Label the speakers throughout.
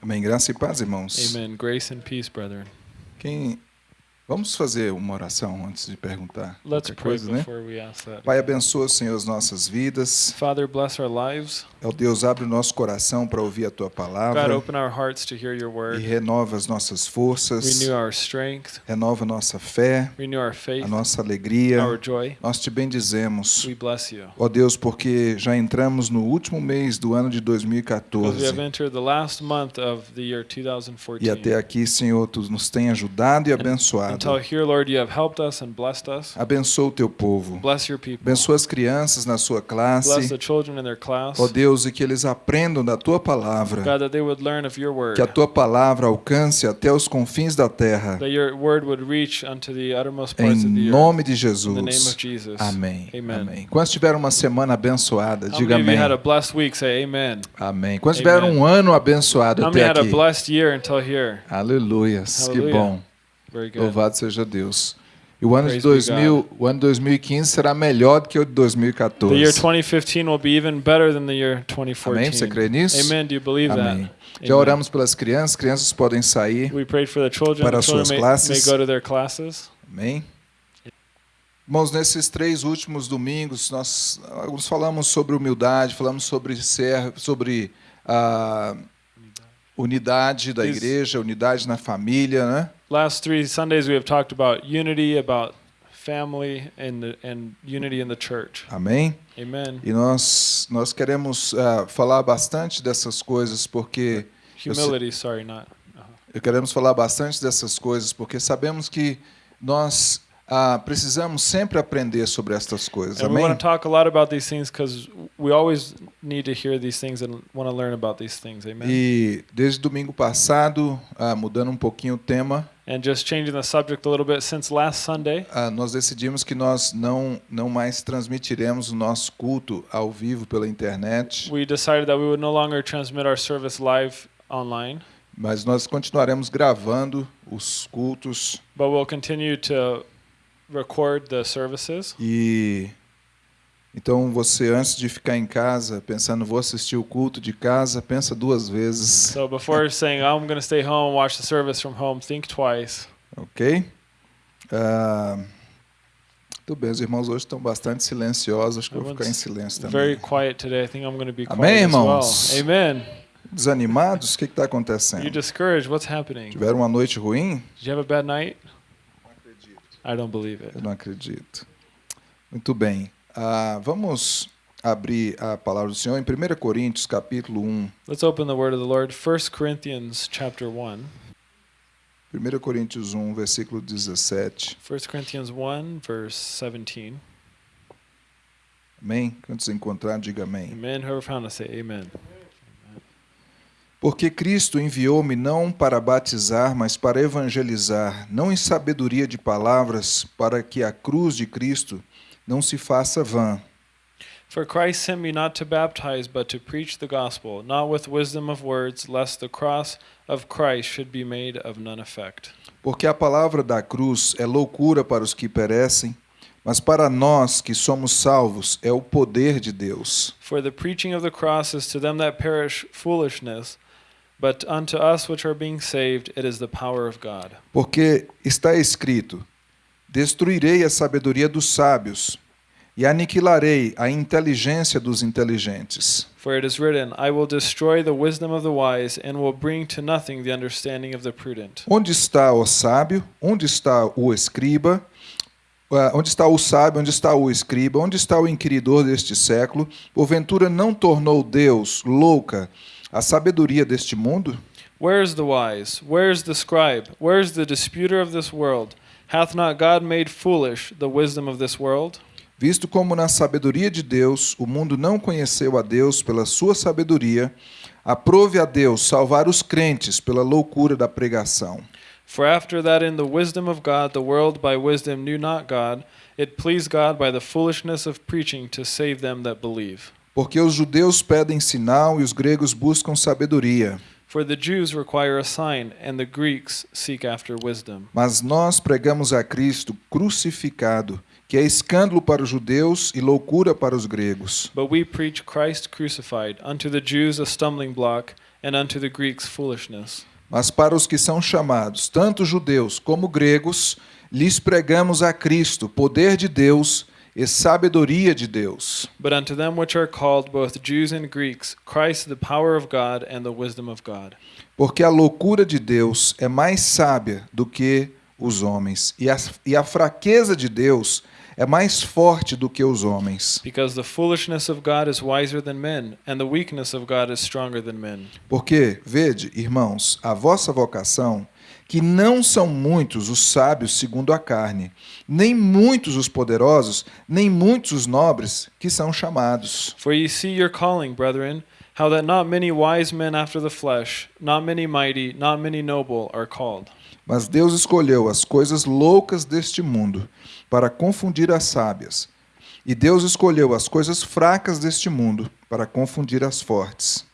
Speaker 1: Amém. Graça e paz, irmãos.
Speaker 2: Amen. Grace and peace, brethren.
Speaker 1: Quem Vamos fazer uma oração antes de perguntar
Speaker 2: Let's
Speaker 1: coisa, né?
Speaker 2: before we ask that.
Speaker 1: Pai, abençoa, Senhor, as nossas vidas.
Speaker 2: Father, bless our lives.
Speaker 1: Ó Deus, abre o nosso coração para ouvir a tua
Speaker 2: God,
Speaker 1: palavra
Speaker 2: open our hearts to hear your
Speaker 1: e
Speaker 2: word.
Speaker 1: renova as nossas forças,
Speaker 2: Renew our strength.
Speaker 1: renova a nossa fé,
Speaker 2: Renew our
Speaker 1: a
Speaker 2: faith.
Speaker 1: nossa alegria.
Speaker 2: Our joy.
Speaker 1: Nós te bendizemos.
Speaker 2: We bless you.
Speaker 1: Ó Deus, porque já entramos no último mês do ano de
Speaker 2: Because we
Speaker 1: 2014.
Speaker 2: have entered the last month of the year
Speaker 1: E
Speaker 2: 2014.
Speaker 1: até aqui, Senhor, tu nos tem ajudado e abençoado.
Speaker 2: Until here, Lord, you have helped us and blessed us.
Speaker 1: Abençoa o teu povo.
Speaker 2: Bless your people.
Speaker 1: Abençoa as crianças na sua
Speaker 2: Bless
Speaker 1: classe.
Speaker 2: the children in their class.
Speaker 1: Ó Deus, e que eles aprendam da tua palavra.
Speaker 2: God, that they would learn of your word.
Speaker 1: Que a tua palavra alcance até os confins da terra.
Speaker 2: That your word would reach unto the uttermost parts of the
Speaker 1: Em
Speaker 2: earth.
Speaker 1: nome de
Speaker 2: In the name
Speaker 1: Jesus.
Speaker 2: of Jesus.
Speaker 1: Amém.
Speaker 2: Amen.
Speaker 1: Amém. Quantos tiveram uma semana abençoada? Diga
Speaker 2: you had a
Speaker 1: amém.
Speaker 2: blessed week? Say amen.
Speaker 1: Amém. Quantos tiveram
Speaker 2: Amen.
Speaker 1: um ano abençoado até
Speaker 2: had a
Speaker 1: aqui?
Speaker 2: blessed year until here?
Speaker 1: Aleluias. Que bom. Louvado seja Deus. E o ano de
Speaker 2: Praise be
Speaker 1: 2000, o ano 2015 será melhor do que o de
Speaker 2: The year
Speaker 1: 2014.
Speaker 2: 2015 will be even better than the year 2014.
Speaker 1: Amém? Você crê nisso?
Speaker 2: Amen. Do you believe
Speaker 1: Amém.
Speaker 2: that?
Speaker 1: Já
Speaker 2: Amen.
Speaker 1: oramos pelas crianças, crianças podem sair.
Speaker 2: We prayed for the children.
Speaker 1: Para
Speaker 2: children
Speaker 1: suas
Speaker 2: may,
Speaker 1: classes.
Speaker 2: may go to their classes.
Speaker 1: Amém? Irmãos, nesses três últimos domingos, nós alguns falamos sobre humildade, falamos sobre ser, sobre a unidade da igreja, unidade na família, né?
Speaker 2: Last three Sundays we have talked about unity, about family, and the, and unity in the church.
Speaker 1: Amém?
Speaker 2: Amen.
Speaker 1: E nós nós queremos ah, falar bastante dessas coisas porque eu
Speaker 2: Humility. Sorry, not.
Speaker 1: eu queremos falar bastante dessas coisas porque sabemos que nós ah, precisamos sempre aprender sobre estas coisas. Amém?
Speaker 2: want to talk a lot about these things because we always need to hear these things and want to learn about these things. Amen.
Speaker 1: E desde domingo passado, ah, mudando um pouquinho o tema,
Speaker 2: And just changing the subject a little bit, since last Sunday,
Speaker 1: ah, nós decidimos que nós não, não mais transmitiremos o nosso culto ao vivo pela internet,
Speaker 2: we decided that we would no longer transmit our service live online,
Speaker 1: mas nós continuaremos gravando os cultos
Speaker 2: but we'll continue to record the services.
Speaker 1: e então você antes de ficar em casa pensando vou assistir o culto de casa, pensa duas vezes,
Speaker 2: So before saying, I'm going to stay home watch the service from home, think twice.
Speaker 1: ok? Ah, tudo bem, os irmãos hoje estão bastante silenciosos, acho que eu vou ficar em silêncio também.
Speaker 2: Very quiet today. I think I'm going to be quiet
Speaker 1: Amém,
Speaker 2: as well.
Speaker 1: irmãos?
Speaker 2: Amen.
Speaker 1: Desanimados? O que está acontecendo?
Speaker 2: discouraged? What's happening? Did
Speaker 1: Tiveram uma noite ruim?
Speaker 2: you have a bad night? I don't believe it.
Speaker 1: Eu não acredito. Muito bem. Ah, vamos abrir a palavra do Senhor em 1 Coríntios, capítulo 1.
Speaker 2: Let's open the word of the Lord. 1 Corinthians chapter 1.
Speaker 1: 1 Coríntios 1, versículo 17.
Speaker 2: 1 Corinthians 1 verse 17.
Speaker 1: Amém? Quando se encontrar, diga amém.
Speaker 2: Amen. Whoever found us say amen.
Speaker 1: Porque Cristo enviou-me não para batizar, mas para evangelizar, não em sabedoria de palavras, para que a cruz de Cristo não se faça vã.
Speaker 2: For Christ sent me not to baptize, but to preach the gospel, not with wisdom of words, lest the cross of Christ should be made of none effect.
Speaker 1: Porque a palavra da cruz é loucura para os que perecem, mas para nós que somos salvos é o poder de Deus.
Speaker 2: For the preaching of the cross is to them that perish foolishness, but unto us which are being saved it is the power of God.
Speaker 1: Porque está escrito: Destruirei a sabedoria dos sábios e aniquilarei a inteligência dos inteligentes.
Speaker 2: For it is written, I will destroy the wisdom of the wise, and will bring to nothing the understanding of the prudent.
Speaker 1: Onde está o sábio? Onde está o escriba? Ah, Onde está o sábio? Onde está o escriba? Onde está o inquiridor deste século? Porventura não tornou Deus louca a sabedoria deste mundo?
Speaker 2: Where is the wise? Where is the scribe? Where is the disputer of this world? Hath not God made foolish the wisdom of this world?
Speaker 1: Visto como na sabedoria de Deus o mundo não conheceu a Deus pela sua sabedoria, aprove a Deus salvar os crentes pela loucura da pregação.
Speaker 2: For after that in the wisdom of God the world by wisdom knew not God, it pleased God by the foolishness of preaching to save them that believe.
Speaker 1: Porque os judeus pedem sinal e os gregos buscam sabedoria.
Speaker 2: For the Jews require a sign, and the Greeks seek after wisdom.
Speaker 1: Mas nós pregamos a Cristo crucificado, que é escândalo para os judeus e loucura para os gregos.
Speaker 2: But we preach Christ crucified, unto the Jews a stumbling block, and unto the Greeks foolishness.
Speaker 1: Mas para os que são chamados, tanto judeus como gregos, lhes pregamos a Cristo, poder de Deus e sabedoria de Deus.
Speaker 2: But unto them which are called, both Jews and Greeks, Christ the power of God and the wisdom of God.
Speaker 1: Porque a loucura de Deus é mais sábia do que os homens, e a, e a fraqueza de Deus é mais forte do que os homens.
Speaker 2: Because the foolishness of God is wiser than men, and the weakness of God is stronger than men.
Speaker 1: Porque, vede, irmãos, a vossa vocação, que não são muitos os sábios segundo a carne, nem muitos os poderosos, nem muitos os nobres que são chamados.
Speaker 2: For ye see your calling, brethren, how that not many wise men after the flesh, not many mighty, not many noble are called.
Speaker 1: Mas Deus escolheu as coisas loucas deste mundo para confundir as sábias. E Deus escolheu as coisas fracas deste mundo para confundir as fortes.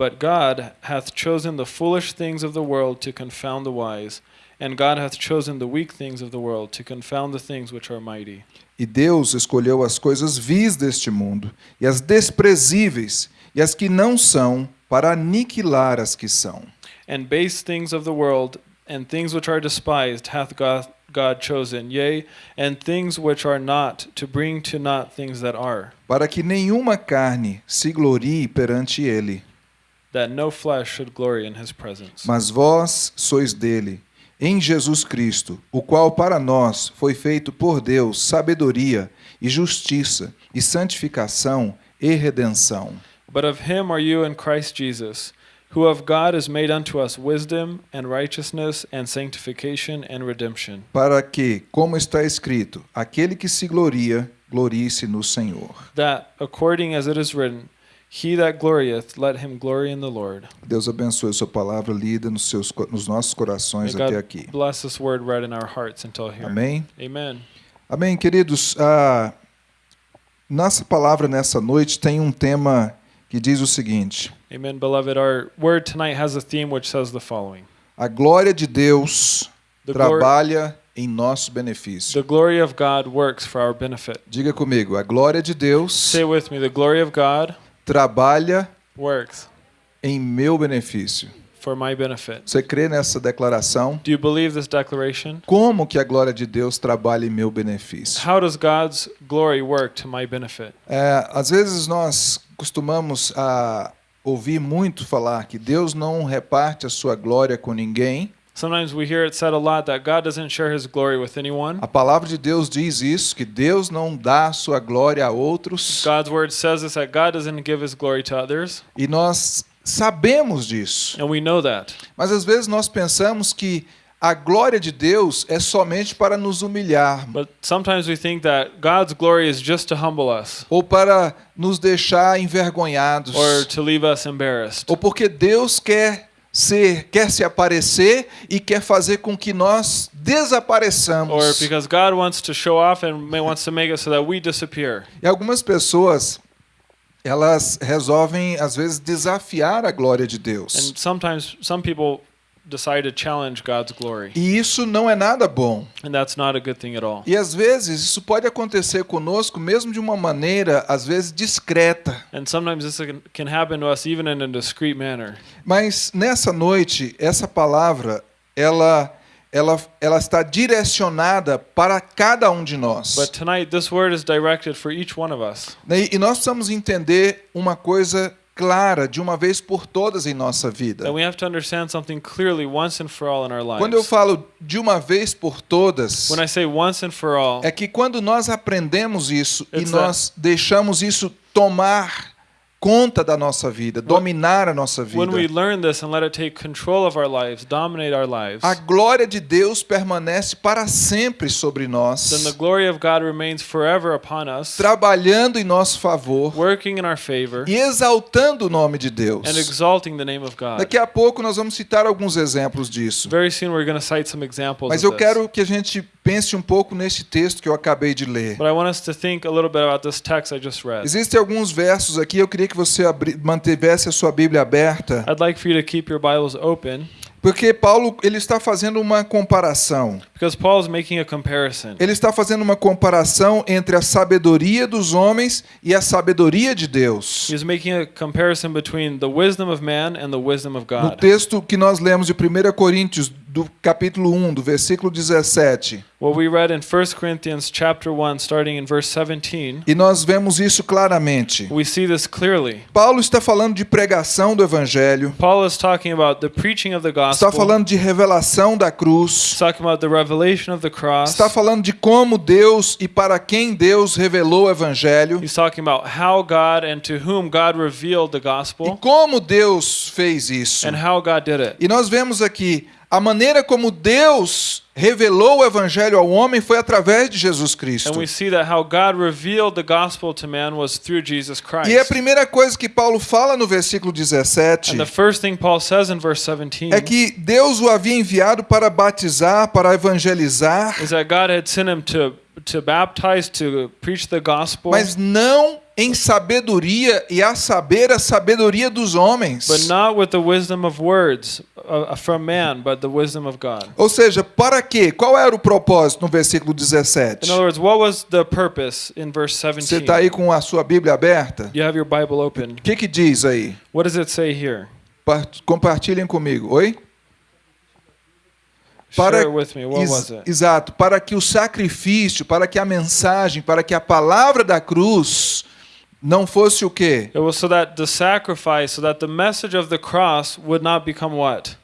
Speaker 2: But God hath chosen the foolish things of the world to confound the wise, and God hath chosen the weak things of the world to confound the things which are mighty.
Speaker 1: E Deus escolheu as coisas vis deste mundo, e as desprezíveis, e as que não são, para aniquilar as que são.
Speaker 2: And base things of the world, and things which are despised, hath God, God chosen, yea, and things which are not, to bring to naught things that are,
Speaker 1: Para que nenhuma carne se glorie perante ele.
Speaker 2: That no flesh should glory in his presence.
Speaker 1: Mas vós sois dele, em Jesus Cristo, o qual para nós foi feito por Deus sabedoria e justiça e santificação e redenção.
Speaker 2: But of him are you in Christ Jesus, who of God is made unto us wisdom, and righteousness, and sanctification, and redemption.
Speaker 1: Para que, como está escrito, aquele que se gloria, glorie-se no Senhor.
Speaker 2: That, according as it is written, He that glorieth, let him glory in the Lord.
Speaker 1: Deus abençoe sua palavra lida nos, seus, nos nossos
Speaker 2: May
Speaker 1: corações até
Speaker 2: God
Speaker 1: aqui.
Speaker 2: bless this word read in our hearts until here.
Speaker 1: Amém?
Speaker 2: Amen.
Speaker 1: Amém, queridos. A nossa palavra nessa noite tem um tema que diz o seguinte:
Speaker 2: Amen, beloved. Our word tonight has a theme which says the following
Speaker 1: A glória de Deus
Speaker 2: The,
Speaker 1: trabalha em nosso benefício.
Speaker 2: the glory of God works for our benefit.
Speaker 1: Diga comigo, a glória de Deus
Speaker 2: Say with me, the glory of God
Speaker 1: trabalha
Speaker 2: works
Speaker 1: em meu benefício.
Speaker 2: for my benefit.
Speaker 1: Você crê nessa declaração?
Speaker 2: Do you believe this declaration?
Speaker 1: Como que a glória de Deus trabalha em meu benefício?
Speaker 2: How does God's glory work to my benefit?
Speaker 1: É, às vezes nós costumamos a ouvir muito falar que Deus não reparte a sua glória com ninguém.
Speaker 2: Sometimes we hear it said a lot that God doesn't share his glory with anyone.
Speaker 1: A palavra de Deus diz isso, que Deus não dá sua glória a outros.
Speaker 2: God's word says this that God doesn't give his glory to others,
Speaker 1: E nós sabemos disso.
Speaker 2: and we know that.
Speaker 1: Mas às vezes nós pensamos que a glória de Deus é somente para nos humilhar
Speaker 2: But sometimes we think that God's glory is just to humble us
Speaker 1: ou para nos deixar envergonhados
Speaker 2: or to leave us embarrassed.
Speaker 1: ou porque Deus quer ser, quer se aparecer e quer fazer com que nós
Speaker 2: Or
Speaker 1: desapareçamos.
Speaker 2: because God wants to show off and wants to make it so that we disappear.
Speaker 1: E algumas pessoas elas resolvem às vezes desafiar a glória de Deus.
Speaker 2: And sometimes some people decide to challenge God's glory,
Speaker 1: E isso não é nada bom.
Speaker 2: and that's not a good thing at all.
Speaker 1: E às vezes isso pode acontecer conosco mesmo de uma maneira às vezes discreta.
Speaker 2: And sometimes this can- happen to us even in a discreet manner.
Speaker 1: Mas nessa noite, essa palavra, ela, ela, ela está direcionada para cada um de nós.
Speaker 2: But tonight, this word is directed for each one of us.
Speaker 1: Né, E nós precisamos entender uma coisa clara, de uma vez por todas em nossa vida. Quando eu falo de uma vez por todas,
Speaker 2: When I say once and for all,
Speaker 1: é que quando nós aprendemos isso e nós deixamos isso tomar conta da nossa vida, dominar a nossa
Speaker 2: when we
Speaker 1: vida,
Speaker 2: learn this and let it take control of our lives, dominate our lives,
Speaker 1: a glória de Deus permanece para sempre sobre nós.
Speaker 2: then the glory of God remains forever upon us,
Speaker 1: trabalhando em nosso favor
Speaker 2: working in our favor,
Speaker 1: e exaltando o nome de Deus.
Speaker 2: and exalting the name of God.
Speaker 1: Daqui a pouco nós vamos citar alguns exemplos disso.
Speaker 2: Very soon we're going to cite some examples
Speaker 1: Mas eu quero que a gente pense um pouco nesse texto que eu acabei de ler.
Speaker 2: But I want us to think a little bit about this text I just read.
Speaker 1: Existem alguns versos aqui, eu queria que você mantivesse a sua Bíblia aberta
Speaker 2: I'd like for you to keep your Bibles open
Speaker 1: Porque Paulo ele está fazendo uma comparação.
Speaker 2: Because Paul is making a comparison.
Speaker 1: Ele está fazendo uma comparação entre a sabedoria dos homens e a sabedoria de Deus.
Speaker 2: He's making a comparison between the wisdom of man and the wisdom of
Speaker 1: No
Speaker 2: God.
Speaker 1: texto que nós lemos de 1 Coríntios, do capítulo 1, do versículo 17.
Speaker 2: What we read in 1 Corinthians chapter 1 starting in verse 17,
Speaker 1: E nós vemos isso claramente.
Speaker 2: we see this clearly.
Speaker 1: Paulo está falando de pregação do evangelho,
Speaker 2: Paul is talking about the preaching of the
Speaker 1: está
Speaker 2: gospel.
Speaker 1: falando de revelação da cruz,
Speaker 2: He's talking about the revelation of the cross.
Speaker 1: está falando de como Deus e para quem Deus revelou o evangelho
Speaker 2: He's talking about how God and to whom God revealed the
Speaker 1: e
Speaker 2: gospel
Speaker 1: como Deus fez isso.
Speaker 2: and how God did it.
Speaker 1: E nós vemos aqui a maneira como Deus revelou o evangelho ao homem foi através de Jesus Cristo.
Speaker 2: And we see that how God revealed the gospel to man was through Jesus Christ.
Speaker 1: E a primeira coisa que Paulo fala no versículo 17
Speaker 2: And the first thing Paul says in verse 17
Speaker 1: é que Deus o havia enviado para batizar, para evangelizar,
Speaker 2: is that God had sent him to to baptize, to preach the gospel,
Speaker 1: mas não em sabedoria e a saber a sabedoria dos homens.
Speaker 2: but not with the wisdom of words uh, from man, but the wisdom of God.
Speaker 1: Ou seja, para quê? Qual era o propósito no versículo 17?
Speaker 2: In other words, what was the purpose in verse
Speaker 1: Você
Speaker 2: 17?
Speaker 1: está aí com a sua Bíblia aberta?
Speaker 2: You have your Bible open.
Speaker 1: O que, que diz aí?
Speaker 2: What does it say here?
Speaker 1: Pa- Compartilhem comigo. Oi? Ex-
Speaker 2: it?
Speaker 1: Exato, para que o sacrifício, para que a mensagem, para que a palavra da cruz não fosse o quê?
Speaker 2: It was so that the sacrifice, so that the message of the cross would not become what?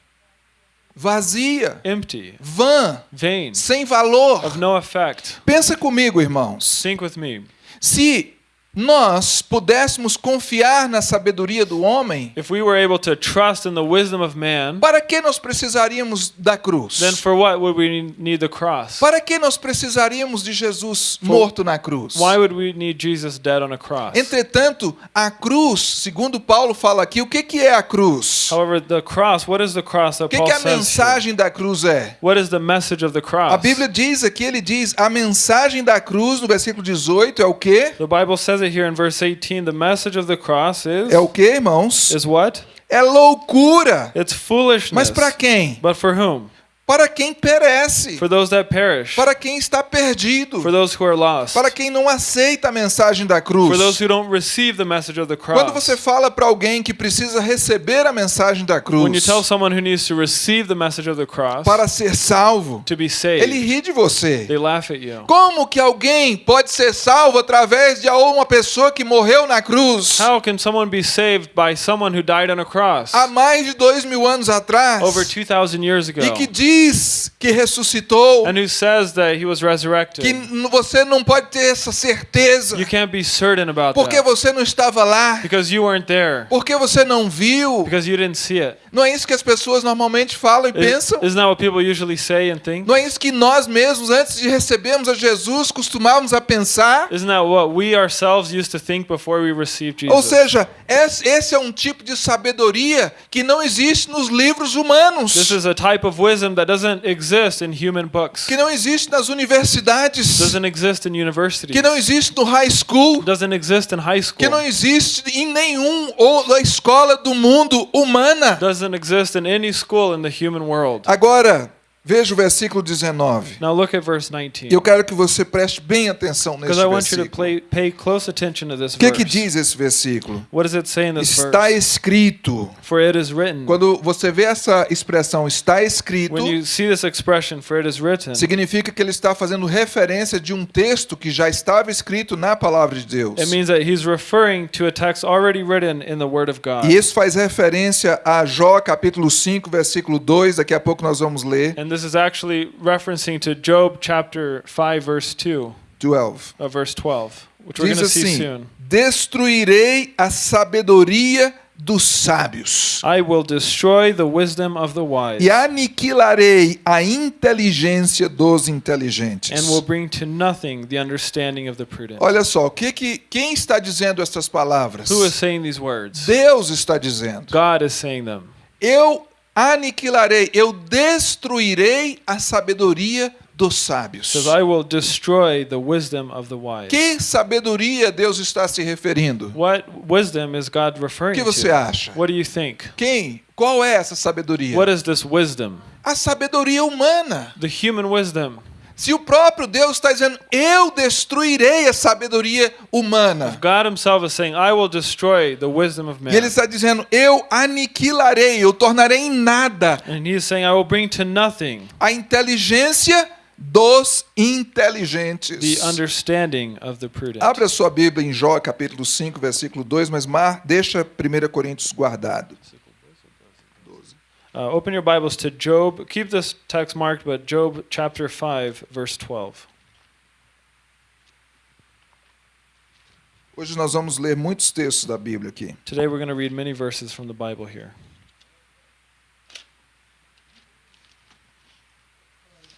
Speaker 1: Vazia,
Speaker 2: Empty,
Speaker 1: vã,
Speaker 2: vain,
Speaker 1: sem valor.
Speaker 2: of no effect.
Speaker 1: Pensa comigo, irmãos.
Speaker 2: Think with me.
Speaker 1: Se nós pudéssemos confiar na sabedoria do homem,
Speaker 2: If we were able to trust in the wisdom of man,
Speaker 1: para que nós precisaríamos da cruz?
Speaker 2: then for what would we need the cross?
Speaker 1: Para que nós precisaríamos de Jesus morto na cruz?
Speaker 2: Why would we need Jesus dead on a cross?
Speaker 1: Entretanto, a cruz, segundo Paulo fala aqui, o que, que é a cruz?
Speaker 2: However, the cross, what is the cross
Speaker 1: O
Speaker 2: that
Speaker 1: que,
Speaker 2: Paul
Speaker 1: que a
Speaker 2: says here?
Speaker 1: mensagem da cruz é?
Speaker 2: What is the message of the cross?
Speaker 1: A Bíblia diz aqui, ele diz, a mensagem da cruz, no versículo 18, é o quê?
Speaker 2: The Bible says here in verse 18. The message of the cross is
Speaker 1: É o quê, irmãos?
Speaker 2: is what?
Speaker 1: É loucura.
Speaker 2: It's foolishness.
Speaker 1: Mas para quem?
Speaker 2: But for whom?
Speaker 1: Para quem perece.
Speaker 2: For those that perish.
Speaker 1: Para quem está perdido.
Speaker 2: Lost.
Speaker 1: Para quem não aceita a mensagem da cruz.
Speaker 2: For those who don't receive the message of the cross.
Speaker 1: Quando você fala para alguém que precisa receber a mensagem da
Speaker 2: when you
Speaker 1: cruz
Speaker 2: tell someone who needs to receive the message of the cross
Speaker 1: para ser salvo,
Speaker 2: saved,
Speaker 1: ele ri de você. Como que alguém pode ser salvo através de uma pessoa que morreu na cruz
Speaker 2: How can someone be saved by someone who died on a cross
Speaker 1: há mais de dois mil anos atrás
Speaker 2: over 2,000 years ago
Speaker 1: e que diz que ressuscitou,
Speaker 2: and who says that he was resurrected?
Speaker 1: que você não pode ter essa certeza
Speaker 2: You can't be certain about
Speaker 1: porque
Speaker 2: that
Speaker 1: você não estava lá,
Speaker 2: because you weren't there,
Speaker 1: porque você não viu.
Speaker 2: because you didn't see it.
Speaker 1: Não é isso que as pessoas normalmente falam e
Speaker 2: Is-
Speaker 1: pensam?
Speaker 2: Isn't that what people usually say and think?
Speaker 1: Não é isso que nós mesmos, antes de recebermos a Jesus, costumávamos a pensar?
Speaker 2: Isn't that what we ourselves used to think before we received Jesus?
Speaker 1: Ou seja, esse é um tipo de sabedoria que não existe nos livros humanos,
Speaker 2: This is a type of wisdom that doesn't exist in human books.
Speaker 1: que não existe nas universidades,
Speaker 2: Doesn't exist in universities.
Speaker 1: que não existe no high school,
Speaker 2: Doesn't exist in high school.
Speaker 1: que não existe em nenhum ou escola do mundo humana.
Speaker 2: Doesn't exist in any school in the human world.
Speaker 1: Agora, veja o versículo 19.
Speaker 2: Now look at verse 19.
Speaker 1: Eu quero que você preste bem atenção nesse versículo. O que, que diz esse versículo?
Speaker 2: What does it say in this
Speaker 1: Está
Speaker 2: verse?
Speaker 1: escrito.
Speaker 2: For it is written.
Speaker 1: Quando você vê essa expressão está escrito,
Speaker 2: When you see this expression, for it is written,
Speaker 1: significa que ele está fazendo referência de um texto que já estava escrito na palavra de Deus.
Speaker 2: it means that he's referring to a text already written in the Word of God.
Speaker 1: E isso faz referência a Jó capítulo 5, versículo 2, daqui a pouco nós vamos ler,
Speaker 2: And this is actually referencing to Job chapter 5, verse 2,
Speaker 1: 12.
Speaker 2: uh, verse 12, which we're
Speaker 1: Diz
Speaker 2: going to see
Speaker 1: assim:
Speaker 2: soon.
Speaker 1: Destruirei a sabedoria dos sábios
Speaker 2: I will destroy the wisdom of the wise
Speaker 1: e aniquilarei a inteligência dos inteligentes.
Speaker 2: and will bring to nothing the understanding of the prudent.
Speaker 1: Olha só, o que que quem está dizendo essas palavras?
Speaker 2: Who is saying these words?
Speaker 1: Deus está dizendo.
Speaker 2: God is saying them.
Speaker 1: Eu aniquilarei, eu destruirei a sabedoria dos sábios.
Speaker 2: says, I will destroy the wisdom of the wise.
Speaker 1: Que sabedoria Deus está se referindo?
Speaker 2: What wisdom is God
Speaker 1: O
Speaker 2: referring
Speaker 1: que você
Speaker 2: to?
Speaker 1: acha?
Speaker 2: What do you think?
Speaker 1: Quem? Qual é essa sabedoria?
Speaker 2: What is this wisdom?
Speaker 1: A sabedoria humana.
Speaker 2: The human wisdom.
Speaker 1: Se o próprio Deus está dizendo, eu destruirei a sabedoria humana.
Speaker 2: God himself is saying, I will destroy the wisdom of man.
Speaker 1: E ele está dizendo, eu aniquilarei, eu tornarei em nada
Speaker 2: And saying, I will bring to nothing
Speaker 1: a inteligência dos inteligentes.
Speaker 2: the understanding of the prudent.
Speaker 1: Abra sua Bíblia em Jó, capítulo 5, versículo 2, mas mar, deixa 1 Coríntios guardado.
Speaker 2: Uh, open your Bibles to Job. Keep this text marked, but Job chapter 5, verse 12.
Speaker 1: Hoje nós vamos ler muitos textos da Bíblia aqui.
Speaker 2: Today we're going to read many verses from the Bible here.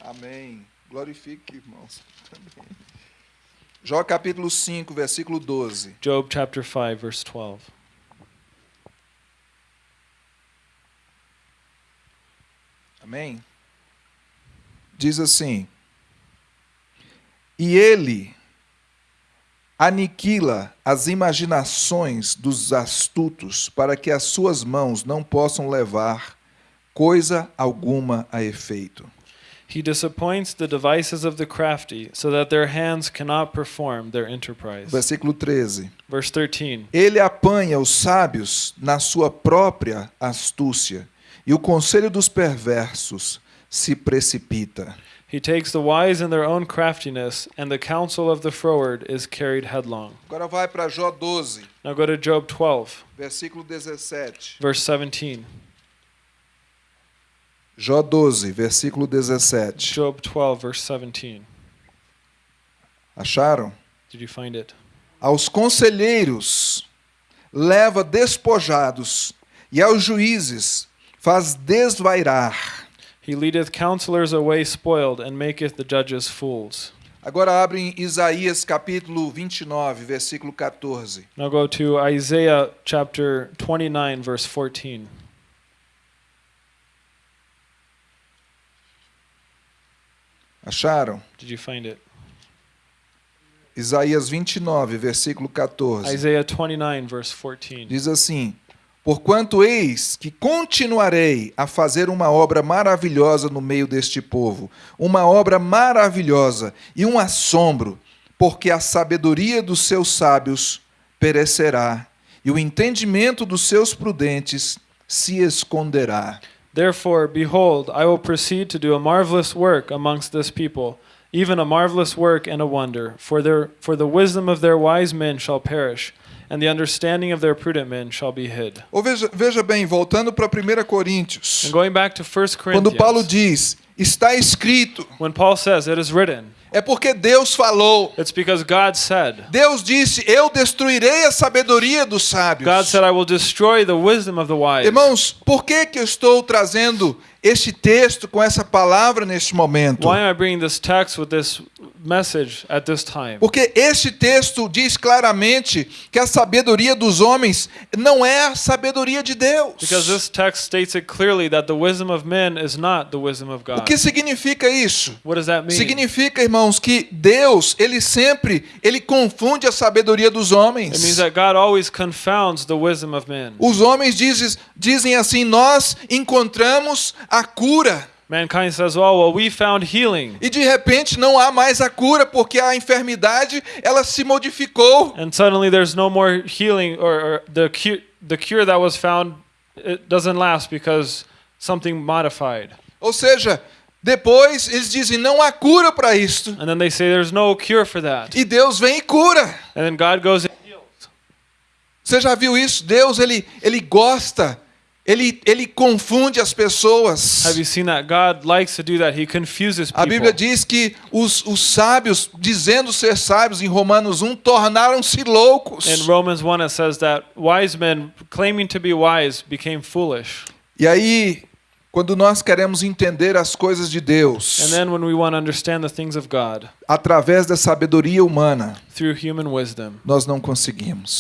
Speaker 1: Amém. Glorifique, irmãos. Jó capítulo 5, versículo 12.
Speaker 2: Job chapter 5, verse 12.
Speaker 1: Amém? Diz assim: E ele aniquila as imaginações dos astutos, para que as suas mãos não possam levar coisa alguma a efeito.
Speaker 2: He disappoints the devices of the crafty, so that their hands cannot perform their enterprise.
Speaker 1: Versículo 13.
Speaker 2: Verse 13.
Speaker 1: Ele apanha os sábios na sua própria astúcia, e o conselho dos perversos se precipita.
Speaker 2: He takes the wise in their own craftiness, and the counsel of the froward is carried headlong.
Speaker 1: Agora vai para Jó 12,
Speaker 2: Now go to Job 12,
Speaker 1: versículo 17.
Speaker 2: verse 17.
Speaker 1: Jó 12, versículo 17.
Speaker 2: Job 12, verse 17.
Speaker 1: Acharam?
Speaker 2: Did you find it?
Speaker 1: Aos conselheiros leva despojados, e aos juízes faz desvairar.
Speaker 2: He leadeth counselors away spoiled, and maketh the judges fools.
Speaker 1: Agora abre em Isaías capítulo 29, versículo 14.
Speaker 2: Now go to Isaiah chapter 29, verse 14.
Speaker 1: Acharam?
Speaker 2: Did you find it?
Speaker 1: Isaías 29, versículo 14.
Speaker 2: Isaiah 29, verse 14.
Speaker 1: Diz assim: Porquanto eis que continuarei a fazer uma obra maravilhosa no meio deste povo, uma obra maravilhosa e um assombro, porque a sabedoria dos seus sábios perecerá, e o entendimento dos seus prudentes se esconderá.
Speaker 2: Therefore, behold, I will proceed to do a marvelous work amongst this people, even a marvelous work and a wonder. For, their, for the wisdom of their wise men shall perish, and the understanding of their prudent men shall be hid.
Speaker 1: Ou veja, veja bem, voltando para 1 Coríntios,
Speaker 2: And going back to 1
Speaker 1: quando Paulo
Speaker 2: Corinthians,
Speaker 1: diz, está escrito,
Speaker 2: when Paul says, It is written,
Speaker 1: é porque Deus falou.
Speaker 2: it's because God said.
Speaker 1: Deus disse: Eu destruirei a sabedoria dos sábios.
Speaker 2: God said, I will destroy the wisdom of the wise.
Speaker 1: Irmãos, por que, que eu estou trazendo este texto com essa palavra neste momento?
Speaker 2: Why am I bringing this text with this message at this time?
Speaker 1: Porque este texto diz claramente que a sabedoria dos homens não é a sabedoria de Deus.
Speaker 2: Because this text states it clearly that the wisdom of men is not the wisdom of
Speaker 1: O
Speaker 2: God.
Speaker 1: que significa isso?
Speaker 2: What does that mean?
Speaker 1: Significa, irmãos, que Deus, ele sempre, ele confunde a sabedoria dos
Speaker 2: It means
Speaker 1: homens.
Speaker 2: that God always confounds the wisdom of men.
Speaker 1: Os homens dizem, dizem assim: Nós encontramos a cura.
Speaker 2: Mankind says, "Oh, well, we found healing."
Speaker 1: E de repente não há mais a cura porque a enfermidade ela se modificou.
Speaker 2: And suddenly there's no more healing or, or the cure the cure that was found it doesn't last because something modified.
Speaker 1: Ou seja, depois eles dizem não há cura para isto.
Speaker 2: And then they say there's no cure for that.
Speaker 1: E Deus vem e cura.
Speaker 2: And then God goes and heals.
Speaker 1: Você já viu isso? Deus ele ele gosta, ele ele confunde as pessoas.
Speaker 2: Have you seen that? God likes to do that. He confuses
Speaker 1: A Bíblia
Speaker 2: people.
Speaker 1: diz que os, os sábios, dizendo ser sábios em Romanos 1, tornaram-se loucos.
Speaker 2: In Romans 1 it says that wise men claiming to be wise became foolish.
Speaker 1: E aí, quando nós queremos entender as coisas de Deus
Speaker 2: And then when we want to understand the things of God
Speaker 1: através da sabedoria humana,
Speaker 2: through human wisdom,
Speaker 1: nós não conseguimos.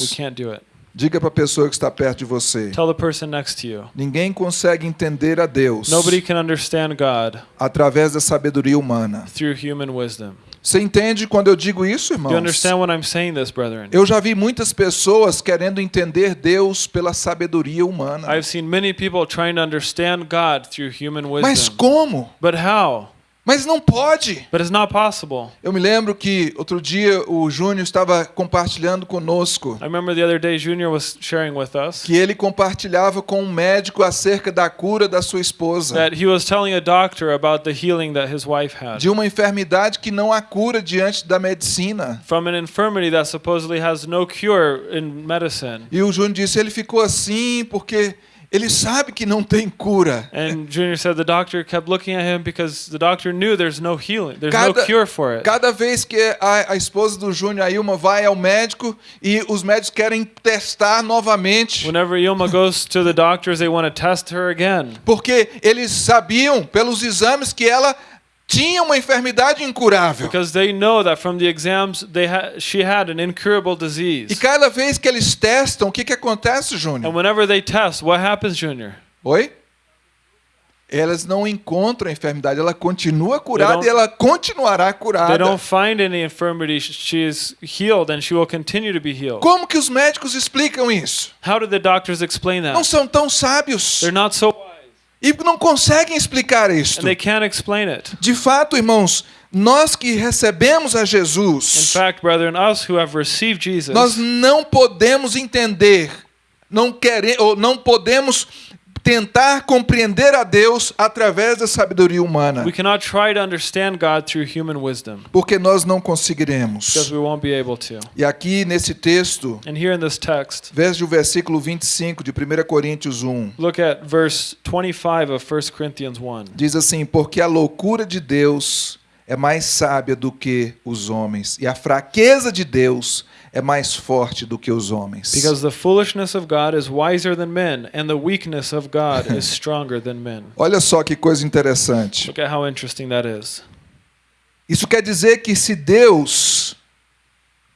Speaker 1: Diga para a pessoa que está perto de você.
Speaker 2: Tell the person next to you.
Speaker 1: Ninguém consegue entender a Deus
Speaker 2: Nobody can understand God
Speaker 1: através da sabedoria humana.
Speaker 2: through human wisdom.
Speaker 1: Você entende quando eu digo isso,
Speaker 2: you
Speaker 1: irmãos?
Speaker 2: understand when I'm saying this, brethren?
Speaker 1: Eu já vi muitas pessoas querendo entender Deus pela sabedoria humana.
Speaker 2: I've seen many people trying to understand God through human
Speaker 1: Mas como?
Speaker 2: But how?
Speaker 1: Mas não pode.
Speaker 2: But it's not possible.
Speaker 1: Eu me lembro que outro dia o Júnior estava compartilhando conosco
Speaker 2: I remember the other day Junior was sharing with us
Speaker 1: que ele compartilhava com um médico acerca da cura da sua esposa,
Speaker 2: that he was telling a doctor about the healing that his wife had
Speaker 1: de uma enfermidade que não há cura diante da medicina.
Speaker 2: from an infirmity that supposedly has no cure in medicine.
Speaker 1: E o Júnior disse, ele ficou assim porque ele sabe que não tem cura.
Speaker 2: And Junior said the doctor kept looking at him because the doctor knew there's no healing, there's no
Speaker 1: Cada-
Speaker 2: cure for it.
Speaker 1: Cada vez que a, a esposa do Júnior, a Ilma, vai ao médico e os médicos querem testar novamente,
Speaker 2: Whenever Yilma goes to the doctors, they want to test her again
Speaker 1: porque eles sabiam pelos exames que ela tinha uma enfermidade incurável.
Speaker 2: because they know that from the exams they ha- she had an incurable
Speaker 1: E
Speaker 2: disease.
Speaker 1: cada vez que eles testam, o que, que acontece,
Speaker 2: And
Speaker 1: Júnior?
Speaker 2: whenever they test, what happens, Junior?
Speaker 1: Oi? Elas não encontram a enfermidade, ela continua curada e ela continuará
Speaker 2: They
Speaker 1: curada.
Speaker 2: don't find any infirmity. Sh- She is healed and she will continue to be healed.
Speaker 1: Como que os médicos explicam isso?
Speaker 2: How did the doctors explain
Speaker 1: Não
Speaker 2: that?
Speaker 1: são tão sábios
Speaker 2: They're not so wise
Speaker 1: e não conseguem explicar isto.
Speaker 2: and they can't explain it.
Speaker 1: De fato, irmãos, nós que recebemos a
Speaker 2: In
Speaker 1: Jesus,
Speaker 2: fact, brethren, us who have received Jesus,
Speaker 1: nós não podemos entender, não querer, ou não podemos tentar compreender a Deus através da sabedoria humana,
Speaker 2: we cannot try to understand God through human wisdom
Speaker 1: porque nós não
Speaker 2: because
Speaker 1: conseguiremos.
Speaker 2: we won't be able to.
Speaker 1: E aqui nesse texto,
Speaker 2: And here in this text,
Speaker 1: veja o versículo 25 de 1 Coríntios 1.
Speaker 2: look at verse 25 of 1 Corinthians 1.
Speaker 1: Diz assim: Porque a loucura de Deus é mais sábia do que os homens, e a fraqueza de Deus é mais forte do que os homens.
Speaker 2: Because the foolishness of God is wiser than men, and the weakness of God is stronger than men.
Speaker 1: Olha só que coisa interessante.
Speaker 2: Look at how interesting that is.
Speaker 1: Isso quer dizer que se Deus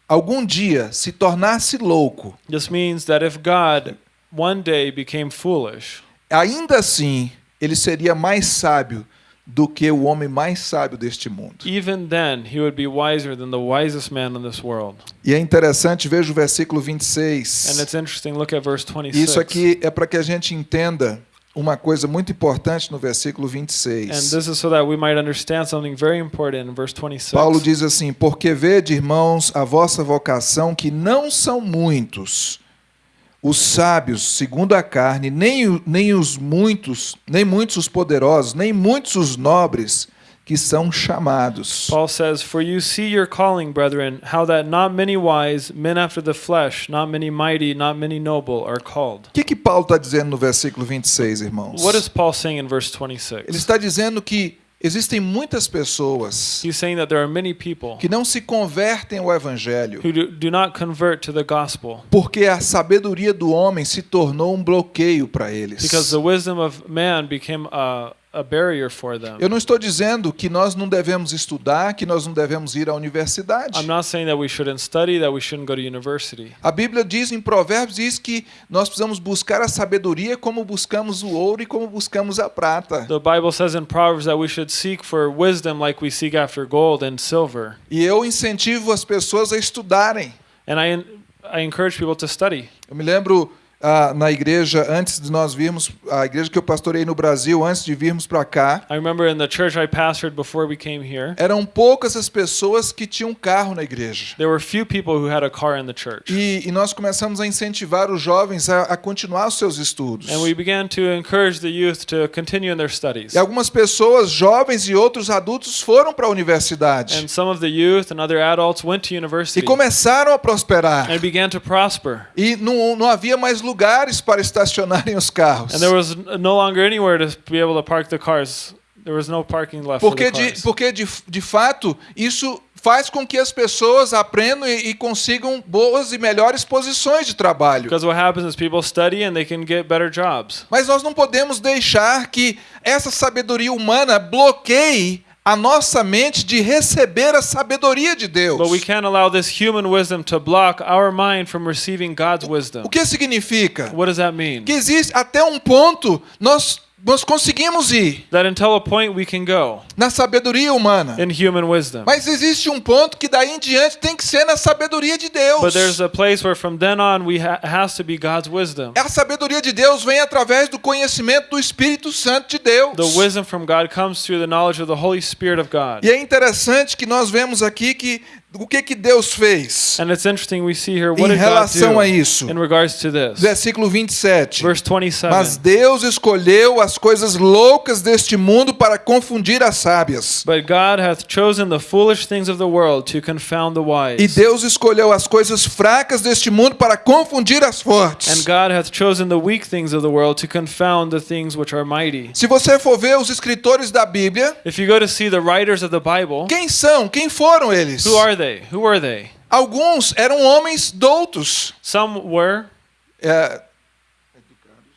Speaker 1: algum dia se tornasse louco,
Speaker 2: This means that if God one day became foolish,
Speaker 1: ainda assim ele seria mais sábio do que o homem mais sábio deste mundo.
Speaker 2: even then he would be wiser than the wisest man in this world.
Speaker 1: E é interessante, veja o versículo
Speaker 2: And
Speaker 1: 26.
Speaker 2: it's interesting, look at verse 26.
Speaker 1: Isso aqui é para que a gente entenda uma coisa muito importante no versículo
Speaker 2: And
Speaker 1: 26.
Speaker 2: this is so that we might understand something very important in verse 26.
Speaker 1: Paulo diz assim: Porque vede, irmãos, a vossa vocação, que não são muitos os sábios segundo a carne, nem, nem os muitos, nem muitos os poderosos, nem muitos os nobres que são chamados.
Speaker 2: Paul says, For you see your calling, brethren, how that not many wise, men after the flesh, not many mighty, not many noble, are called.
Speaker 1: O que, que Paulo está dizendo no versículo 26, irmãos?
Speaker 2: What is Paul saying in verse
Speaker 1: Ele
Speaker 2: 26?
Speaker 1: está dizendo que existem muitas pessoas
Speaker 2: He's saying that there are many people
Speaker 1: que não se convertem ao evangelho
Speaker 2: who do, do not convert to the gospel
Speaker 1: porque a sabedoria do homem se tornou um bloqueio para eles.
Speaker 2: because the wisdom of man became a, a barrier for them.
Speaker 1: Eu não estou dizendo que nós não devemos estudar, que nós não devemos ir à universidade.
Speaker 2: I'm not saying that we shouldn't study, that we shouldn't go to university.
Speaker 1: A Bíblia diz em Provérbios diz que nós precisamos buscar a sabedoria como buscamos o ouro e como buscamos a prata.
Speaker 2: The Bible says in Proverbs that we should seek for wisdom like we seek after gold and silver.
Speaker 1: E eu incentivo as pessoas a estudarem.
Speaker 2: And I, I encourage people to study.
Speaker 1: Eu me lembro na igreja antes de nós virmos a igreja que eu pastorei no Brasil antes de virmos para cá,
Speaker 2: I remember in the church I pastored before we came here,
Speaker 1: eram poucas as pessoas que tinham carro na igreja.
Speaker 2: there were few people who had a car in the church.
Speaker 1: E, e nós começamos a incentivar os jovens a, a continuar os seus estudos.
Speaker 2: And we began to encourage the youth to continue in their studies.
Speaker 1: E algumas pessoas, jovens e outros adultos, foram para a universidade
Speaker 2: And some of the youth and other adults went to
Speaker 1: e
Speaker 2: university
Speaker 1: começaram a prosperar.
Speaker 2: and began to prosper.
Speaker 1: E não, não havia mais lugares para estacionarem os carros.
Speaker 2: And there was no longer anywhere to be able to park the cars. There was no parking left for
Speaker 1: Porque,
Speaker 2: the
Speaker 1: de,
Speaker 2: cars.
Speaker 1: porque de, de fato, isso faz com que as pessoas aprendam e, e consigam boas e melhores posições de trabalho.
Speaker 2: Because what happens is people study and they can get better jobs.
Speaker 1: Mas nós não podemos deixar que essa sabedoria humana bloqueie a nossa mente de receber a sabedoria de Deus.
Speaker 2: But we can't allow this human wisdom to block our mind from receiving God's wisdom.
Speaker 1: O que significa?
Speaker 2: What does that mean?
Speaker 1: Que existe até um ponto nós nós conseguimos ir
Speaker 2: That until a point we can go
Speaker 1: na sabedoria humana.
Speaker 2: in human wisdom.
Speaker 1: Mas existe um ponto que daí em diante tem que ser na sabedoria de Deus.
Speaker 2: But there's a place where from then on we ha- has to be God's wisdom.
Speaker 1: A sabedoria de Deus vem através do conhecimento do Espírito Santo de Deus.
Speaker 2: The wisdom from God comes through the knowledge of the Holy Spirit of God.
Speaker 1: E é interessante que nós vemos aqui que o que que Deus fez
Speaker 2: And it's interesting we see here what
Speaker 1: em relação a isso.
Speaker 2: in regards to this.
Speaker 1: Versículo 27.
Speaker 2: Verse 27.
Speaker 1: Mas Deus escolheu as coisas loucas deste mundo para confundir as sábias.
Speaker 2: But God hath chosen the foolish things of the world to confound the
Speaker 1: E. Deus escolheu as coisas fracas deste mundo para confundir as
Speaker 2: And
Speaker 1: fortes.
Speaker 2: God hath chosen the weak things of the world to confound the things which are mighty.
Speaker 1: Se você for ver os escritores da Bíblia,
Speaker 2: If you go to see the writers of the Bible,
Speaker 1: quem são? Quem foram eles?
Speaker 2: who are they? Who were they?
Speaker 1: Alguns eram homens doutos.
Speaker 2: Some were
Speaker 1: É,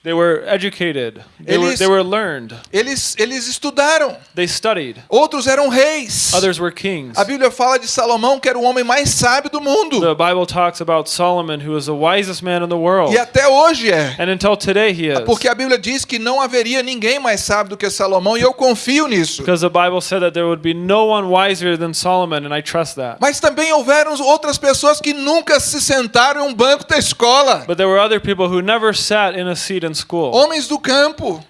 Speaker 2: they were educated. They were,
Speaker 1: Eles-
Speaker 2: they were learned.
Speaker 1: eles, eles estudaram.
Speaker 2: They studied.
Speaker 1: Outros eram reis.
Speaker 2: Others were kings.
Speaker 1: A Bíblia fala de Salomão, que era o homem mais sábio do mundo.
Speaker 2: The Bible talks about Solomon, who was the wisest man in the world.
Speaker 1: E até hoje é.
Speaker 2: And until today he is.
Speaker 1: Porque a Bíblia diz que não haveria ninguém mais sábio do que Salomão, e eu confio nisso.
Speaker 2: Because the Bible said that there would be no one wiser than Solomon, and I trust that.
Speaker 1: Mas também houveram outras pessoas que nunca se sentaram em um banco da escola.
Speaker 2: But there were other people who never sat in a seat in
Speaker 1: Homens do campo.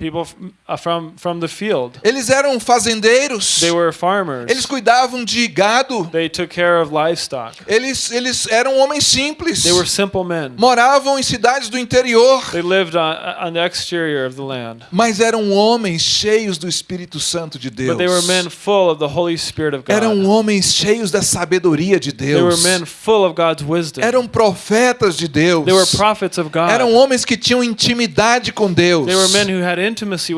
Speaker 2: People uh, from from the field.
Speaker 1: Eles eram fazendeiros.
Speaker 2: They were farmers.
Speaker 1: Eles cuidavam de gado.
Speaker 2: They took care of livestock.
Speaker 1: Eles, eles eram homens simples.
Speaker 2: They were simple men.
Speaker 1: Moravam em cidades do interior.
Speaker 2: They lived on, on the exterior of the land.
Speaker 1: Mas eram homens cheios do Espírito Santo de Deus.
Speaker 2: But they were men full of the Holy Spirit of God.
Speaker 1: Eram homens cheios da sabedoria de
Speaker 2: They were
Speaker 1: Deus.
Speaker 2: men full of God's wisdom.
Speaker 1: Eram profetas de Deus.
Speaker 2: They were prophets of God.
Speaker 1: Eram homens que tinham intimidade com Deus.
Speaker 2: They were men who had intimacy with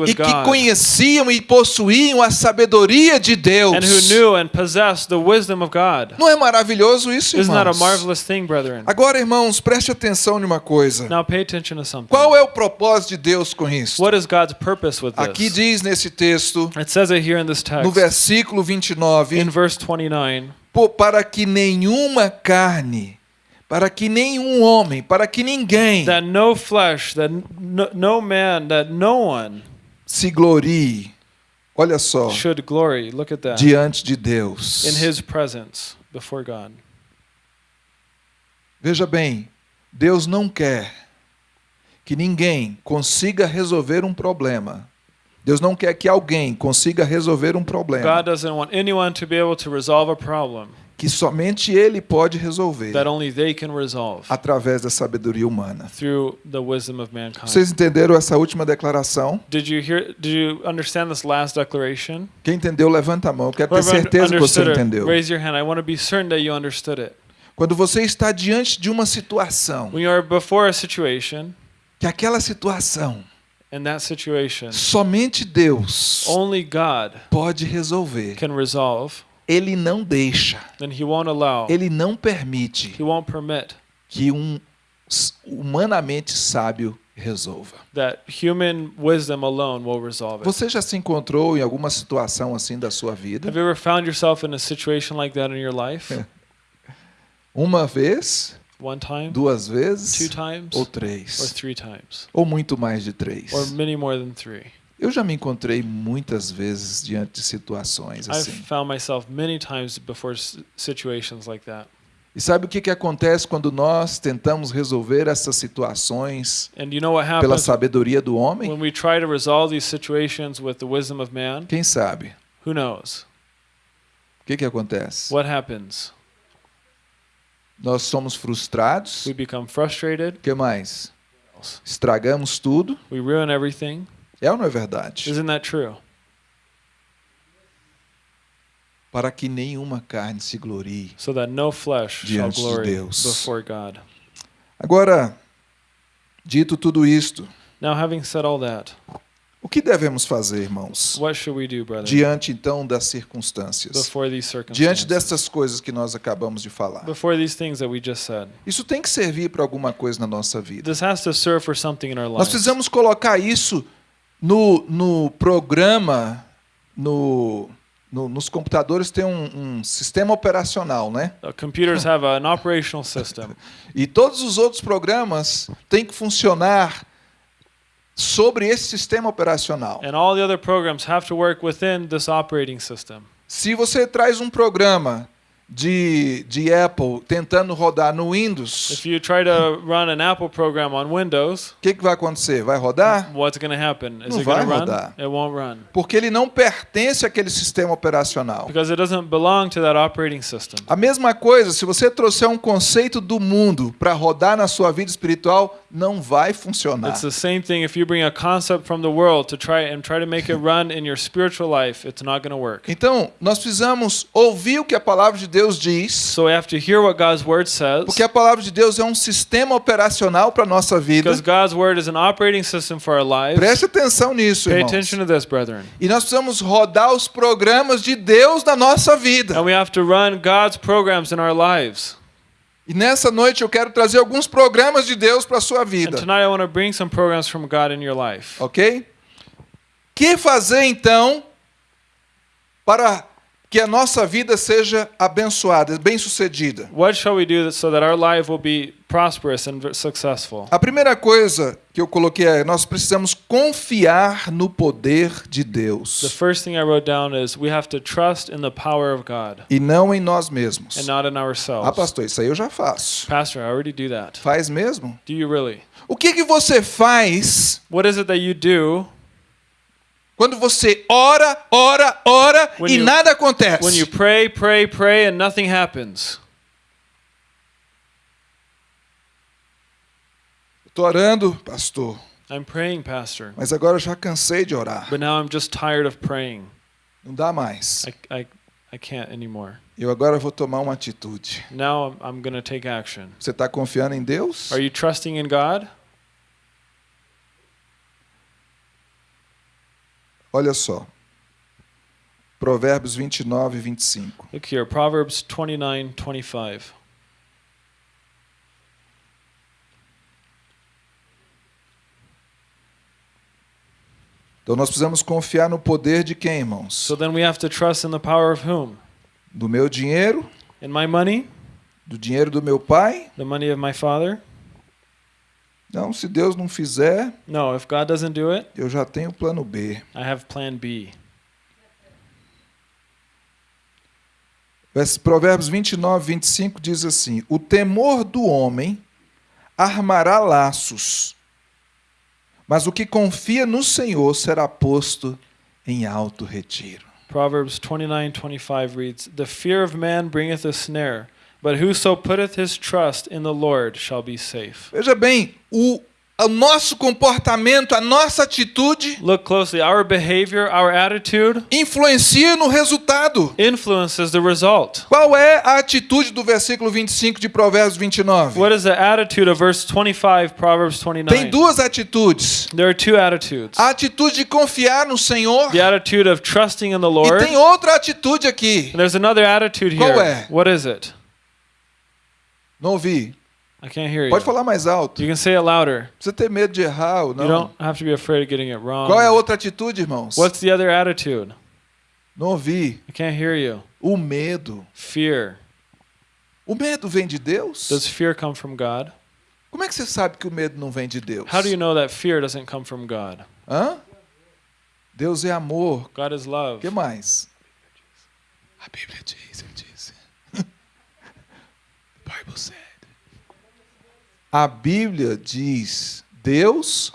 Speaker 1: E que conheciam e possuíam a sabedoria de Deus.
Speaker 2: And who knew and possessed the wisdom of God.
Speaker 1: Não é maravilhoso isso, irmãos?
Speaker 2: marvelous thing, brethren?
Speaker 1: Agora, irmãos, preste atenção em uma coisa.
Speaker 2: Now pay attention to something.
Speaker 1: Qual é o propósito de Deus com isso?
Speaker 2: What is God's purpose with
Speaker 1: Aqui diz nesse texto,
Speaker 2: It says it here in this
Speaker 1: no
Speaker 2: text,
Speaker 1: versículo 29,
Speaker 2: in verse 29,
Speaker 1: "Pô, para que nenhuma carne, para que nenhum homem, para que ninguém
Speaker 2: that no flesh, that no, no man, that no one
Speaker 1: se glorie, olha só,
Speaker 2: should glory. Look at that.
Speaker 1: diante de Deus.
Speaker 2: In his presence before God.
Speaker 1: Veja bem, Deus não quer que ninguém consiga resolver um problema. Deus não quer que alguém consiga resolver um problema
Speaker 2: God doesn't want anyone to be able to resolve a problem
Speaker 1: que somente Ele pode resolver
Speaker 2: that only they can resolve
Speaker 1: através da sabedoria humana.
Speaker 2: through the wisdom of mankind.
Speaker 1: Vocês entenderam essa última declaração?
Speaker 2: Did you hear? Did you understand this last declaration?
Speaker 1: Quem entendeu, levanta a mão. Eu quero ter certeza que você entendeu.
Speaker 2: raise your hand. I want to be certain that you understood it.
Speaker 1: Quando você está diante de uma situação,
Speaker 2: When you are before a situation,
Speaker 1: que aquela situação
Speaker 2: in that situation,
Speaker 1: somente Deus
Speaker 2: only God
Speaker 1: pode resolver.
Speaker 2: can resolve,
Speaker 1: Ele não deixa, ele não permite que um humanamente sábio resolva.
Speaker 2: that human wisdom alone will resolve it.
Speaker 1: Você já se encontrou em alguma situação assim da sua vida?
Speaker 2: Have you ever found yourself in a situation like that in your life?
Speaker 1: Uma vez,
Speaker 2: One time,
Speaker 1: duas
Speaker 2: two
Speaker 1: vezes
Speaker 2: times,
Speaker 1: ou
Speaker 2: or
Speaker 1: três?
Speaker 2: three times,
Speaker 1: Ou muito mais de três?
Speaker 2: or many more than three?
Speaker 1: Eu já me encontrei muitas vezes diante de situações
Speaker 2: I've
Speaker 1: assim.
Speaker 2: found myself many times before situations like that.
Speaker 1: E sabe o que, que acontece quando nós tentamos resolver essas situações
Speaker 2: And you know what
Speaker 1: pela
Speaker 2: happens
Speaker 1: sabedoria do homem?
Speaker 2: when we try to resolve these situations with the wisdom of man?
Speaker 1: Quem sabe?
Speaker 2: Who knows?
Speaker 1: O que, que acontece?
Speaker 2: What happens?
Speaker 1: Nós somos frustrados.
Speaker 2: We become frustrated.
Speaker 1: O que mais? Estragamos tudo.
Speaker 2: We ruin everything.
Speaker 1: É ou não é verdade?
Speaker 2: Isn't that true?
Speaker 1: Para que nenhuma carne se glorie.
Speaker 2: So that no flesh shall
Speaker 1: Diante de
Speaker 2: glory
Speaker 1: Deus.
Speaker 2: before God.
Speaker 1: Agora, dito tudo isto,
Speaker 2: Now, having said all that,
Speaker 1: o que devemos fazer, irmãos?
Speaker 2: what should we do, brother,
Speaker 1: Diante então das circunstâncias.
Speaker 2: before these
Speaker 1: Diante dessas coisas que nós acabamos de falar.
Speaker 2: Before these things that we just said.
Speaker 1: Isso tem que servir para alguma coisa na nossa vida.
Speaker 2: This has to serve for something in our
Speaker 1: Nós precisamos colocar isso no, no programa, no, no- nos computadores tem um, um sistema operacional, né?
Speaker 2: Uh, computers have an operational system,
Speaker 1: E todos os outros programas têm que funcionar sobre esse sistema operacional.
Speaker 2: and all the other programs have to work within this operating system.
Speaker 1: Se você traz um programa de, de Apple tentando rodar no Windows,
Speaker 2: If you try to run an Apple program on Windows,
Speaker 1: o que, que vai acontecer? Vai rodar?
Speaker 2: what's going to happen? Is
Speaker 1: Não
Speaker 2: it
Speaker 1: vai
Speaker 2: run?
Speaker 1: rodar.
Speaker 2: It won't run
Speaker 1: Porque ele não pertence àquele sistema operacional.
Speaker 2: because it doesn't belong to that operating system.
Speaker 1: A mesma coisa, se você trouxer um conceito do mundo para rodar na sua vida espiritual, não vai funcionar.
Speaker 2: It's the same thing if you bring a concept from the world to try and try to make it run in your spiritual life, it's not going to work.
Speaker 1: Então, nós precisamos ouvir o que a palavra de Deus diz,
Speaker 2: So we have to hear what God's word says
Speaker 1: porque a palavra de Deus é um sistema operacional para nossa vida.
Speaker 2: because God's word is an operating system for our lives.
Speaker 1: Preste atenção nisso,
Speaker 2: Pay
Speaker 1: irmãos.
Speaker 2: attention to this, brethren.
Speaker 1: E nós precisamos rodar os programas de Deus na nossa vida.
Speaker 2: And we have to run God's programs in our lives.
Speaker 1: E nessa noite eu quero trazer alguns programas de Deus para a sua
Speaker 2: And
Speaker 1: vida.
Speaker 2: tonight I want to bring some programs from God in your life.
Speaker 1: Ok? Que fazer então para que a nossa vida seja abençoada, bem-sucedida?
Speaker 2: What shall we do so that our life will be prosperous and successful?
Speaker 1: A primeira coisa que eu coloquei é: nós precisamos confiar no poder de
Speaker 2: The
Speaker 1: Deus
Speaker 2: first thing I wrote down is we have to trust in the power of God
Speaker 1: e não em nós mesmos.
Speaker 2: and not in
Speaker 1: Ah,
Speaker 2: ourselves.
Speaker 1: pastor, isso aí eu já faço.
Speaker 2: Pastor, I already do that.
Speaker 1: Faz mesmo?
Speaker 2: Do you really?
Speaker 1: O que que você faz
Speaker 2: What is it that you do
Speaker 1: quando você ora, ora, ora
Speaker 2: When
Speaker 1: e
Speaker 2: you-
Speaker 1: nada acontece?
Speaker 2: when you pray, pray, pray and nothing happens?
Speaker 1: Estou orando, pastor,
Speaker 2: I'm praying, Pastor,
Speaker 1: mas agora eu já cansei de orar.
Speaker 2: but now I'm just tired of praying.
Speaker 1: Não dá mais.
Speaker 2: I, I, I can't anymore.
Speaker 1: Eu agora vou tomar uma atitude.
Speaker 2: Now I'm, I'm going to take action.
Speaker 1: Você está confiando em Deus?
Speaker 2: Are you trusting in God?
Speaker 1: Olha só. Provérbios 29 e 25.
Speaker 2: Look here, Proverbs 29 25.
Speaker 1: Então nós precisamos confiar no poder de quem, irmãos?
Speaker 2: So then we have to trust in the power of whom?
Speaker 1: Do meu dinheiro?
Speaker 2: In my money?
Speaker 1: Do dinheiro do meu pai?
Speaker 2: The money of my father?
Speaker 1: Não, se Deus não fizer,
Speaker 2: No, if God doesn't do it,
Speaker 1: eu já tenho o plano B.
Speaker 2: I have plan B.
Speaker 1: Provérbios 29, 25 diz assim: O temor do homem armará laços, mas o que confia no Senhor será posto em alto retiro.
Speaker 2: Proverbs 29 25 reads, The fear of man bringeth a snare, but whoso putteth his trust in the Lord shall be safe.
Speaker 1: Veja bem, o, o nosso comportamento, a nossa atitude
Speaker 2: Look closely. Our behavior, our attitude
Speaker 1: influencia no resultado.
Speaker 2: influences the result.
Speaker 1: Qual é a atitude do versículo 25 de Provérbios 29?
Speaker 2: What is the attitude of verse 25, Proverbs
Speaker 1: Tem
Speaker 2: 29?
Speaker 1: duas atitudes.
Speaker 2: There are two attitudes.
Speaker 1: A atitude de confiar no Senhor
Speaker 2: The attitude of trusting in the
Speaker 1: e
Speaker 2: Lord.
Speaker 1: tem outra atitude aqui.
Speaker 2: And there's another attitude
Speaker 1: Qual
Speaker 2: here.
Speaker 1: é?
Speaker 2: What is it?
Speaker 1: Não ouvi.
Speaker 2: I can't hear you.
Speaker 1: Pode falar mais alto.
Speaker 2: You can say it louder.
Speaker 1: Não precisa ter medo de errar ou
Speaker 2: You
Speaker 1: não.
Speaker 2: don't have to be afraid of getting it wrong.
Speaker 1: Qual é a outra atitude, irmãos?
Speaker 2: What's the other attitude?
Speaker 1: Não ouvi.
Speaker 2: I can't hear you.
Speaker 1: O medo.
Speaker 2: Fear.
Speaker 1: O medo vem de Deus?
Speaker 2: Does fear come from God?
Speaker 1: Como é que você sabe que o medo não vem de Deus?
Speaker 2: How do you know that fear doesn't come from God?
Speaker 1: Hã? Deus é amor.
Speaker 2: God is love.
Speaker 1: Que mais? A Bíblia diz, eu disse. The Bible said. A Bíblia diz, Deus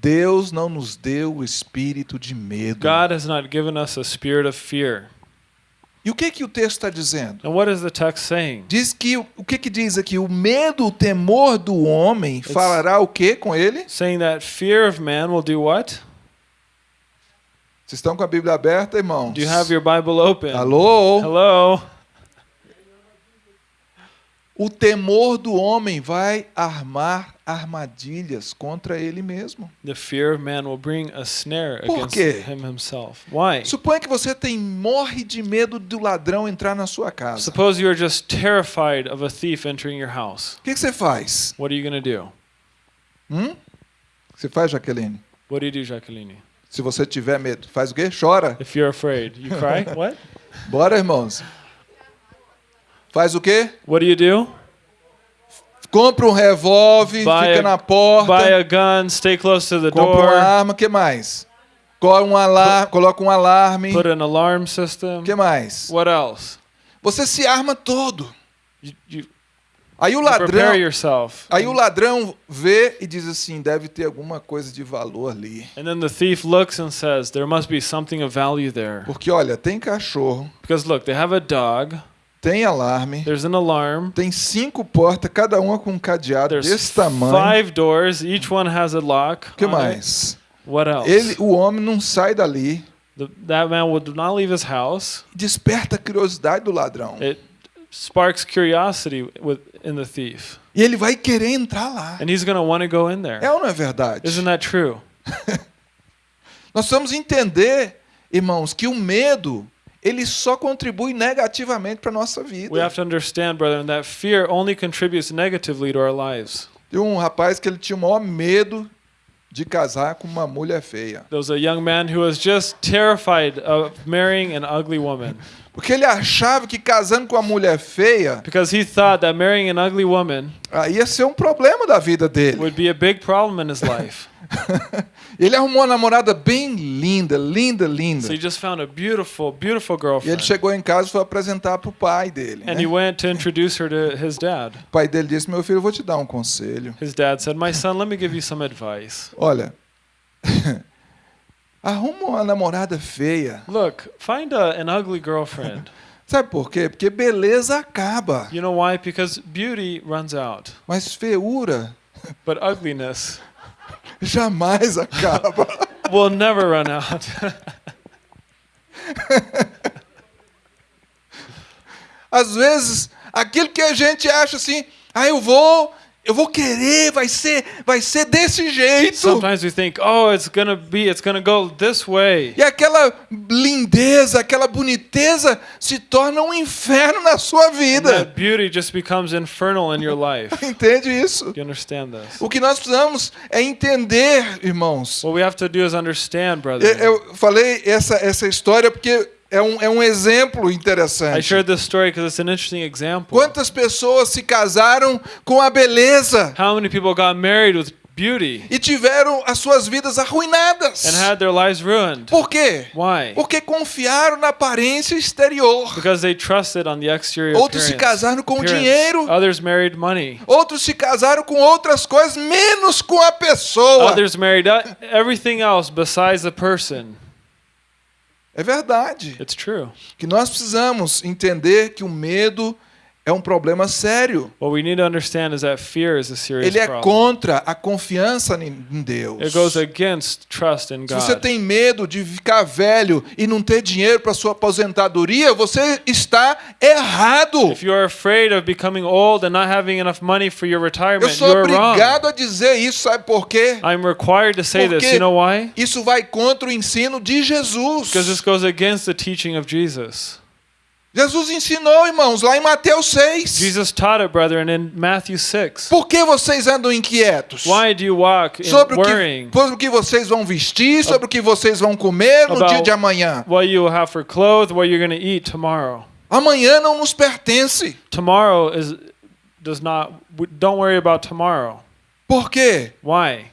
Speaker 1: Deus não nos deu o espírito de medo.
Speaker 2: God has not given us a spirit of fear.
Speaker 1: E o que que o texto está dizendo?
Speaker 2: And what is the text saying?
Speaker 1: Diz que o que que diz aqui? O medo, o temor do homem falará o que com ele?
Speaker 2: Saying that fear of man will do what?
Speaker 1: Vocês estão com a Bíblia aberta, irmãos?
Speaker 2: Do you have your Bible open?
Speaker 1: Alô?
Speaker 2: Hello?
Speaker 1: O temor do homem vai armar armadilhas contra ele mesmo.
Speaker 2: The fear of man will bring a snare
Speaker 1: Por
Speaker 2: against
Speaker 1: quê?
Speaker 2: him himself. Why?
Speaker 1: Suponha que você tem morre de medo do ladrão entrar na sua casa.
Speaker 2: Suppose you are just terrified of a thief entering your house.
Speaker 1: O que, que você faz?
Speaker 2: What are you going to do?
Speaker 1: Hum? Você faz, Jaqueline?
Speaker 2: What do you do, Jacqueline?
Speaker 1: Se você tiver medo, faz o quê? Chora.
Speaker 2: If you're afraid, you cry. what?
Speaker 1: Bora, irmãos. Faz o quê?
Speaker 2: What do you do?
Speaker 1: Compra um revólver, fica
Speaker 2: a-
Speaker 1: na porta,
Speaker 2: Buy a gun, stay close to the
Speaker 1: compra uma
Speaker 2: door,
Speaker 1: arma, que mais? Coloca um alarme, coloca um alarme.
Speaker 2: put an alarm system.
Speaker 1: que mais?
Speaker 2: What else?
Speaker 1: Você se arma todo.
Speaker 2: You, you,
Speaker 1: Aí o ladrão, aí o ladrão vê e diz assim, deve ter alguma coisa de valor ali.
Speaker 2: And then the thief looks and says, There must be something of value there.
Speaker 1: Porque olha, tem cachorro,
Speaker 2: Because look, they have a dog,
Speaker 1: tem alarme,
Speaker 2: there's an alarm,
Speaker 1: tem cinco portas, cada uma com um cadeado
Speaker 2: there's
Speaker 1: desse tamanho.
Speaker 2: five doors, each one has a lock.
Speaker 1: Que
Speaker 2: it.
Speaker 1: mais?
Speaker 2: What else?
Speaker 1: Ele, o homem não sai dali.
Speaker 2: The, that man would not leave his house.
Speaker 1: Desperta a curiosidade do ladrão.
Speaker 2: It sparks curiosity with, in the thief.
Speaker 1: E ele vai querer entrar lá.
Speaker 2: And he's going to want to go in there.
Speaker 1: É ou não é verdade?
Speaker 2: Isn't that true?
Speaker 1: Nós precisamos entender, irmãos, que o medo ele só contribui negativamente para nossa vida.
Speaker 2: We have to understand, brethren, that fear only contributes negatively to our lives.
Speaker 1: Tem um rapaz que ele tinha o maior medo de casar com uma mulher feia,
Speaker 2: There was a young man who was just terrified of marrying an ugly woman
Speaker 1: porque ele achava que casando com uma mulher feia
Speaker 2: because he thought that marrying an ugly woman
Speaker 1: aí ia ser um problema da vida dele.
Speaker 2: would be a big problem in his life.
Speaker 1: ele arrumou uma namorada bem linda, linda, linda.
Speaker 2: So he just found a beautiful, beautiful
Speaker 1: E ele
Speaker 2: girlfriend.
Speaker 1: chegou em casa e foi apresentar para o pai dele.
Speaker 2: And
Speaker 1: né?
Speaker 2: he went to introduce her to his dad.
Speaker 1: O pai dele disse: Meu filho, eu vou te dar um conselho.
Speaker 2: His dad said, My son, let me give you some advice.
Speaker 1: Olha, arruma uma namorada feia.
Speaker 2: Look, find a, an ugly girlfriend.
Speaker 1: Sabe por quê? Porque beleza acaba,
Speaker 2: You know why? Because beauty runs out,
Speaker 1: mas feiura
Speaker 2: but ugliness
Speaker 1: jamais acaba.
Speaker 2: will never run out.
Speaker 1: Às vezes, aquilo que a gente acha assim, ah, eu vou, eu vou querer, vai ser, vai ser desse jeito.
Speaker 2: Sometimes we think, oh, it's gonna be, it's gonna go this way.
Speaker 1: E aquela lindeza, aquela boniteza se torna um inferno na sua
Speaker 2: And
Speaker 1: vida.
Speaker 2: that beauty just becomes infernal in your life.
Speaker 1: Entende isso?
Speaker 2: You understand this?
Speaker 1: O que nós precisamos é entender, irmãos.
Speaker 2: What we have to do is understand,
Speaker 1: Eu,
Speaker 2: brother.
Speaker 1: eu falei essa, essa história porque é um, é um exemplo
Speaker 2: I
Speaker 1: interessante.
Speaker 2: shared this story because it's an interesting example.
Speaker 1: Quantas pessoas se casaram com a beleza
Speaker 2: How many people got married with beauty
Speaker 1: e tiveram as suas vidas arruinadas?
Speaker 2: and had their lives ruined?
Speaker 1: Por quê?
Speaker 2: Why?
Speaker 1: Porque confiaram na aparência exterior.
Speaker 2: Because they trusted on the exterior
Speaker 1: Outros se casaram com
Speaker 2: appearance.
Speaker 1: dinheiro.
Speaker 2: Others married money.
Speaker 1: Outros se casaram com outras coisas, menos com a pessoa.
Speaker 2: Others married uh, everything else besides the person.
Speaker 1: É verdade. Que nós precisamos entender que o medo é um problema sério.
Speaker 2: What we need to understand is that fear is a serious
Speaker 1: Ele é contra a confiança em Deus.
Speaker 2: It goes against trust in
Speaker 1: Se você
Speaker 2: God.
Speaker 1: tem medo de ficar velho e não ter dinheiro para sua aposentadoria, você está errado.
Speaker 2: If you are afraid of becoming old and not having enough money for your
Speaker 1: Eu
Speaker 2: retirement,
Speaker 1: sou
Speaker 2: you're wrong.
Speaker 1: obrigado a dizer isso, sabe por quê?
Speaker 2: I'm required to say this.
Speaker 1: Porque
Speaker 2: You know why?
Speaker 1: isso vai contra o ensino de Jesus.
Speaker 2: Because this goes against the teaching of Jesus.
Speaker 1: Jesus ensinou, irmãos, lá em Mateus 6.
Speaker 2: Jesus taught it, brethren, in Matthew 6.
Speaker 1: Por que vocês andam inquietos?
Speaker 2: Why do you walk in
Speaker 1: Sobre o, que, sobre o que vocês vão vestir, sobre o que vocês vão comer no dia de amanhã.
Speaker 2: what you will have for clothes, what you're going to eat tomorrow?
Speaker 1: Amanhã não nos pertence.
Speaker 2: Tomorrow is does not. Don't worry about tomorrow.
Speaker 1: Por quê?
Speaker 2: Why?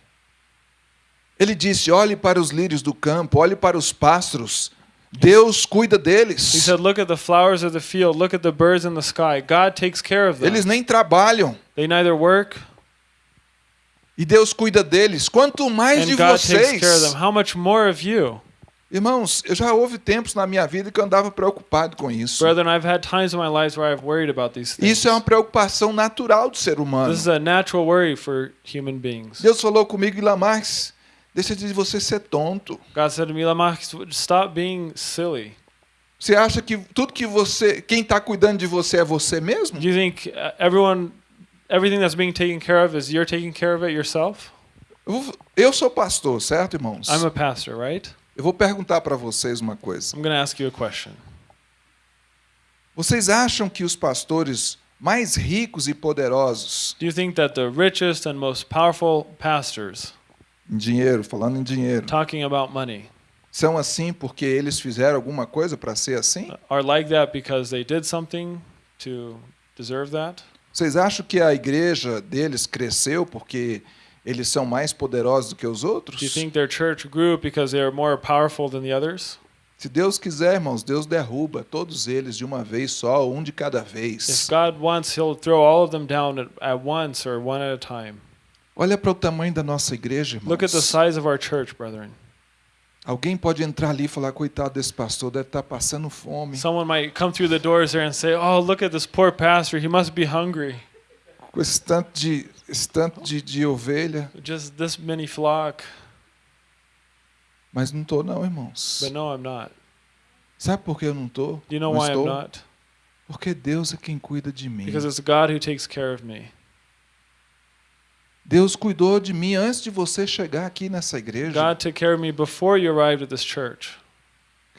Speaker 1: Ele disse: olhe para os lírios do campo, olhe para os pássaros. Deus cuida
Speaker 2: He
Speaker 1: deles.
Speaker 2: said, "Look at the flowers of the field. Look at the birds in the sky. God takes care of them.
Speaker 1: Eles nem trabalham
Speaker 2: They neither work
Speaker 1: e Deus cuida deles. Quanto mais de
Speaker 2: God
Speaker 1: vocês.
Speaker 2: How much more of you,
Speaker 1: Irmãos, eu já houve tempos na minha vida que eu andava preocupado com isso.
Speaker 2: brethren? I've had times in my lives where I've worried about these things.
Speaker 1: Isso é uma preocupação natural do ser humano.
Speaker 2: This is a natural worry for human beings.
Speaker 1: Deus falou comigo, Ilamarx, deixa de você ser tonto.
Speaker 2: God said to me, Lamach, stop being silly.
Speaker 1: Você acha que tudo que você, quem está cuidando de você é você mesmo?
Speaker 2: Do you think uh, everyone, everything that's being taken care of is you're taking care of it yourself?
Speaker 1: Eu, sou pastor, certo, irmãos?
Speaker 2: I'm a pastor, right?
Speaker 1: Eu vou perguntar para vocês uma coisa.
Speaker 2: I'm going to ask you a question.
Speaker 1: Vocês acham que os pastores mais ricos e poderosos
Speaker 2: Do you think that the richest and most powerful pastors
Speaker 1: dinheiro, falando em dinheiro.
Speaker 2: talking about money,
Speaker 1: São assim porque eles fizeram alguma coisa para ser assim?
Speaker 2: are like that because they did something to deserve that?
Speaker 1: Vocês acham que a igreja deles cresceu porque eles são mais poderosos do que os outros?
Speaker 2: Do you think their church grew because they are more powerful than the others?
Speaker 1: Se Deus quiser, irmãos, Deus derruba todos eles de uma vez só, um de cada
Speaker 2: If
Speaker 1: vez.
Speaker 2: God wants, He'll throw all of them down at, at once or one at a time.
Speaker 1: Olha para o tamanho da nossa igreja,
Speaker 2: Look at the
Speaker 1: irmãos.
Speaker 2: size of our church, brethren.
Speaker 1: Alguém pode entrar ali e falar, coitado desse pastor, deve estar passando fome.
Speaker 2: Someone might come through the doors there and say, Oh, look at this poor pastor. He must be hungry.
Speaker 1: Com esse tanto de, esse tanto de, de ovelha.
Speaker 2: Just this many flock.
Speaker 1: Mas não estou não, irmãos.
Speaker 2: But no, I'm not.
Speaker 1: Sabe por que eu não?
Speaker 2: Do you know
Speaker 1: não
Speaker 2: why I'm
Speaker 1: estou?
Speaker 2: not?
Speaker 1: Porque Deus é quem cuida de mim.
Speaker 2: Because it's God who takes care of me.
Speaker 1: Deus cuidou de mim antes de você chegar aqui nessa igreja.
Speaker 2: God took care of me before you arrived at this church.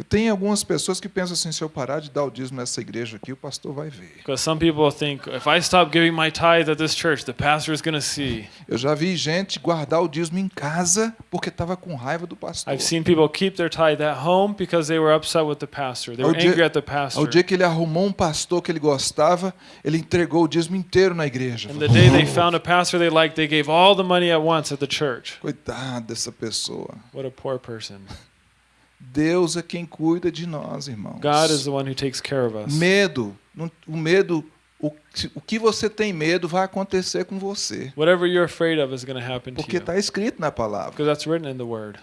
Speaker 1: Tem algumas pessoas que pensam assim, se eu parar de dar o dízimo nessa igreja aqui, o pastor vai ver.
Speaker 2: Because some people think, if I stop giving my tithe at this church, the pastor is going to see.
Speaker 1: Eu já vi gente guardar o dízimo em casa porque estava com raiva do pastor.
Speaker 2: I've seen people keep their tithe at home because they were upset with the pastor. They were
Speaker 1: dia-
Speaker 2: angry at the
Speaker 1: Ao
Speaker 2: pastor.
Speaker 1: dia que ele arrumou um pastor que ele gostava, ele entregou o dízimo inteiro na igreja.
Speaker 2: And the day they found a pastor they liked, they gave all the money at once at the church.
Speaker 1: Coitado dessa pessoa.
Speaker 2: What a poor person.
Speaker 1: Deus é quem cuida de nós, irmãos.
Speaker 2: God is the one who takes care of us.
Speaker 1: Medo, o medo, o, que- o que você tem medo vai acontecer com você.
Speaker 2: Whatever you're afraid of is going to happen to
Speaker 1: Porque
Speaker 2: you.
Speaker 1: está escrito na palavra.
Speaker 2: Because that's written in the word.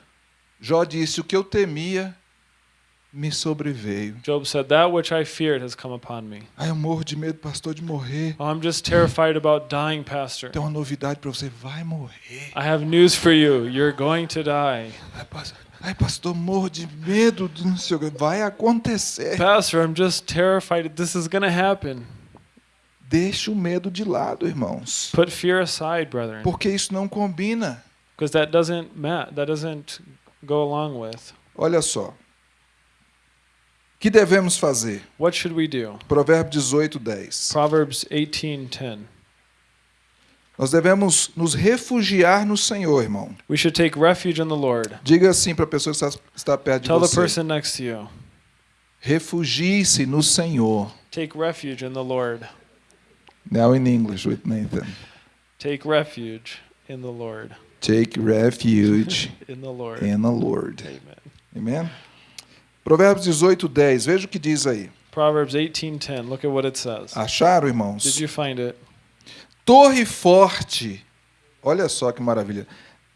Speaker 1: Jó disse: O que eu temia me sobreveio.
Speaker 2: Job said, That which I feared has come upon me.
Speaker 1: Ai, eu morro de medo, pastor, de morrer.
Speaker 2: Oh, I'm just terrified about dying, Pastor.
Speaker 1: Tem uma novidade para você: vai morrer.
Speaker 2: I have news for you. You're going to die.
Speaker 1: Ai, pastor, ai, pastor morro de medo não sei o que. Vai acontecer.
Speaker 2: Pastor, I'm just terrified. This is going to happen.
Speaker 1: Deixa o medo de lado, irmãos.
Speaker 2: Put fear aside, brethren.
Speaker 1: Porque isso não combina.
Speaker 2: Because that doesn't ma- that doesn't go along with.
Speaker 1: Olha só. O que devemos fazer?
Speaker 2: What should we do?
Speaker 1: Provérbio 18, 10.
Speaker 2: Proverbs 18:10.
Speaker 1: Nós devemos nos refugiar no Senhor, irmão.
Speaker 2: We should take refuge in the Lord.
Speaker 1: Diga assim para a pessoa que está, está perto de
Speaker 2: Tell the
Speaker 1: você.
Speaker 2: person next to you.
Speaker 1: Refugie-se no Senhor.
Speaker 2: Take refuge in the Lord.
Speaker 1: Now in English with Nathan.
Speaker 2: Take refuge in the Lord.
Speaker 1: Take refuge
Speaker 2: In the Lord.
Speaker 1: in the Lord.
Speaker 2: Amen.
Speaker 1: Amém? Provérbios 18, 10. Veja o que diz aí.
Speaker 2: Proverbs 18:10. Look at what it says.
Speaker 1: Acharam,
Speaker 2: Did
Speaker 1: irmãos?
Speaker 2: you find it?
Speaker 1: Torre forte. Olha só que maravilha.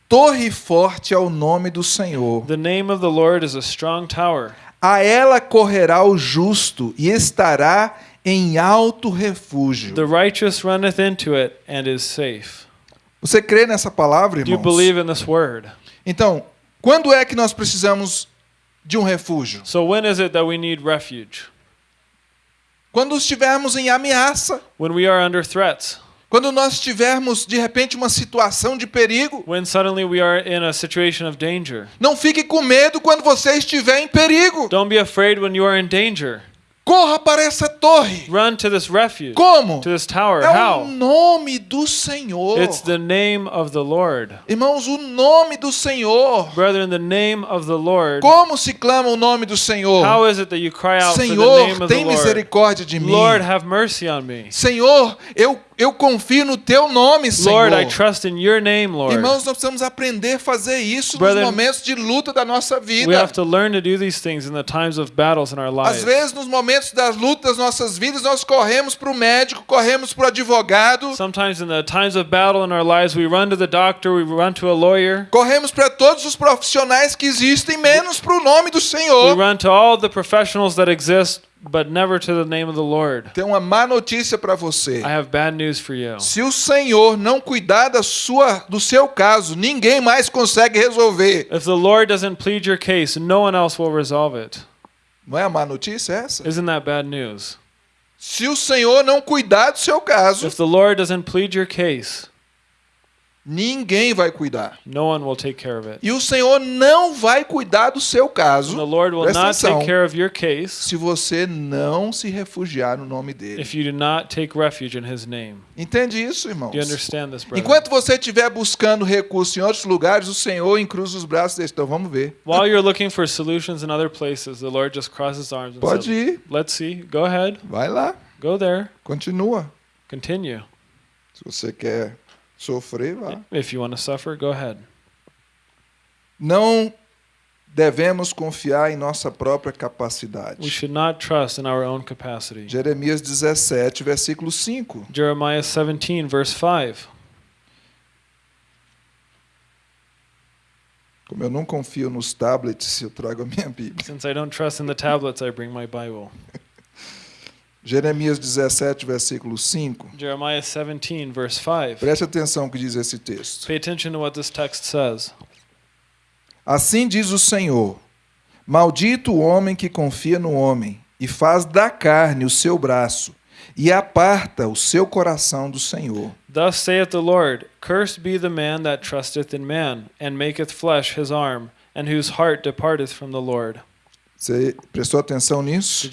Speaker 1: Torre forte é o nome do Senhor.
Speaker 2: The name of the Lord is a strong tower.
Speaker 1: A ela correrá o justo e estará em alto refúgio.
Speaker 2: The righteous runneth into it and is safe.
Speaker 1: Você crê nessa palavra,
Speaker 2: Do you
Speaker 1: irmãos?
Speaker 2: believe in this word?
Speaker 1: Então, quando é que nós precisamos de um refúgio?
Speaker 2: So when is it that we need refuge?
Speaker 1: Quando estivermos em ameaça,
Speaker 2: When we are under threats.
Speaker 1: Quando nós tivermos de repente uma situação de perigo.
Speaker 2: When suddenly we are in a situation of danger.
Speaker 1: Não fique com medo quando você estiver em perigo.
Speaker 2: Don't be afraid when you are in danger.
Speaker 1: Corra para essa torre.
Speaker 2: Run to this refuge.
Speaker 1: Como?
Speaker 2: To this tower.
Speaker 1: É o
Speaker 2: How?
Speaker 1: nome do Senhor.
Speaker 2: It's the name of the Lord.
Speaker 1: Irmãos, o nome do Senhor.
Speaker 2: Brethren, the name of the Lord.
Speaker 1: Como se clama o nome do Senhor?
Speaker 2: How is it that you cry out for the name
Speaker 1: Senhor,
Speaker 2: of the
Speaker 1: tem
Speaker 2: Lord?
Speaker 1: misericórdia de mim.
Speaker 2: Lord, have mercy on me.
Speaker 1: Senhor, eu, eu confio no teu nome, Senhor.
Speaker 2: Lord, I trust in your name, Lord.
Speaker 1: Irmãos, nós precisamos aprender a fazer isso
Speaker 2: Brethren,
Speaker 1: nos momentos de luta da nossa
Speaker 2: We
Speaker 1: vida.
Speaker 2: have to learn to do these things in the times of battles in our
Speaker 1: Às
Speaker 2: lives.
Speaker 1: vezes, nos momentos das lutas das nossas vidas, nós corremos para o médico, corremos para o advogado,
Speaker 2: Sometimes in the times of battle in our lives, we run to the doctor, we run to a lawyer,
Speaker 1: corremos para todos os profissionais que existem, menos para o nome do
Speaker 2: we
Speaker 1: Senhor.
Speaker 2: run to all the professionals that exist, but never to the name of the Lord.
Speaker 1: Tem uma má notícia para você.
Speaker 2: I have bad news for you.
Speaker 1: Se o Senhor não cuidar da sua, do seu caso, ninguém mais consegue resolver.
Speaker 2: If the Lord doesn't plead your case, no one else will resolve it.
Speaker 1: Não é a má notícia essa?
Speaker 2: Isn't that bad news?
Speaker 1: Se o Senhor não cuidar do seu caso,
Speaker 2: If the Lord doesn't plead your case,
Speaker 1: Ninguém vai cuidar.
Speaker 2: No one will take care of it.
Speaker 1: E o Senhor não vai cuidar do seu caso.
Speaker 2: And the Lord will not
Speaker 1: atenção.
Speaker 2: take care of your case
Speaker 1: Se você não se refugiar no nome dele.
Speaker 2: if you do not take refuge in his name.
Speaker 1: Entende isso, irmãos?
Speaker 2: Do you understand this, brother?
Speaker 1: Enquanto você estiver buscando recursos em outros lugares, o Senhor encruza os braços e diz, então vamos ver.
Speaker 2: While you're looking for solutions in other places, the Lord just crosses his arms and
Speaker 1: Pode
Speaker 2: says,
Speaker 1: ir,
Speaker 2: Let's see. Go ahead.
Speaker 1: vai lá,
Speaker 2: Go there.
Speaker 1: continua.
Speaker 2: Continue.
Speaker 1: Se você quer sofrer, vá.
Speaker 2: If you want to suffer, go ahead.
Speaker 1: Não devemos confiar em nossa própria
Speaker 2: We
Speaker 1: capacidade.
Speaker 2: should not trust in our own capacity.
Speaker 1: Jeremias 17, versículo 5.
Speaker 2: Jeremiah 17, verse 5.
Speaker 1: Como eu não confio nos tablets, eu trago a minha Bíblia.
Speaker 2: Since I don't trust in the tablets, I bring my Bible.
Speaker 1: Jeremias 17, versículo 5.
Speaker 2: Jeremiah 17, verse 5.
Speaker 1: Preste atenção no que diz esse texto.
Speaker 2: Pay attention to what this text says.
Speaker 1: Assim diz o Senhor: Maldito o homem que confia no homem e faz da carne o seu braço e aparta o seu coração do Senhor.
Speaker 2: Thus saith the Lord Cursed be the man that trusteth in man, and maketh flesh his arm, and whose heart departeth from the Lord.
Speaker 1: Você prestou atenção nisso?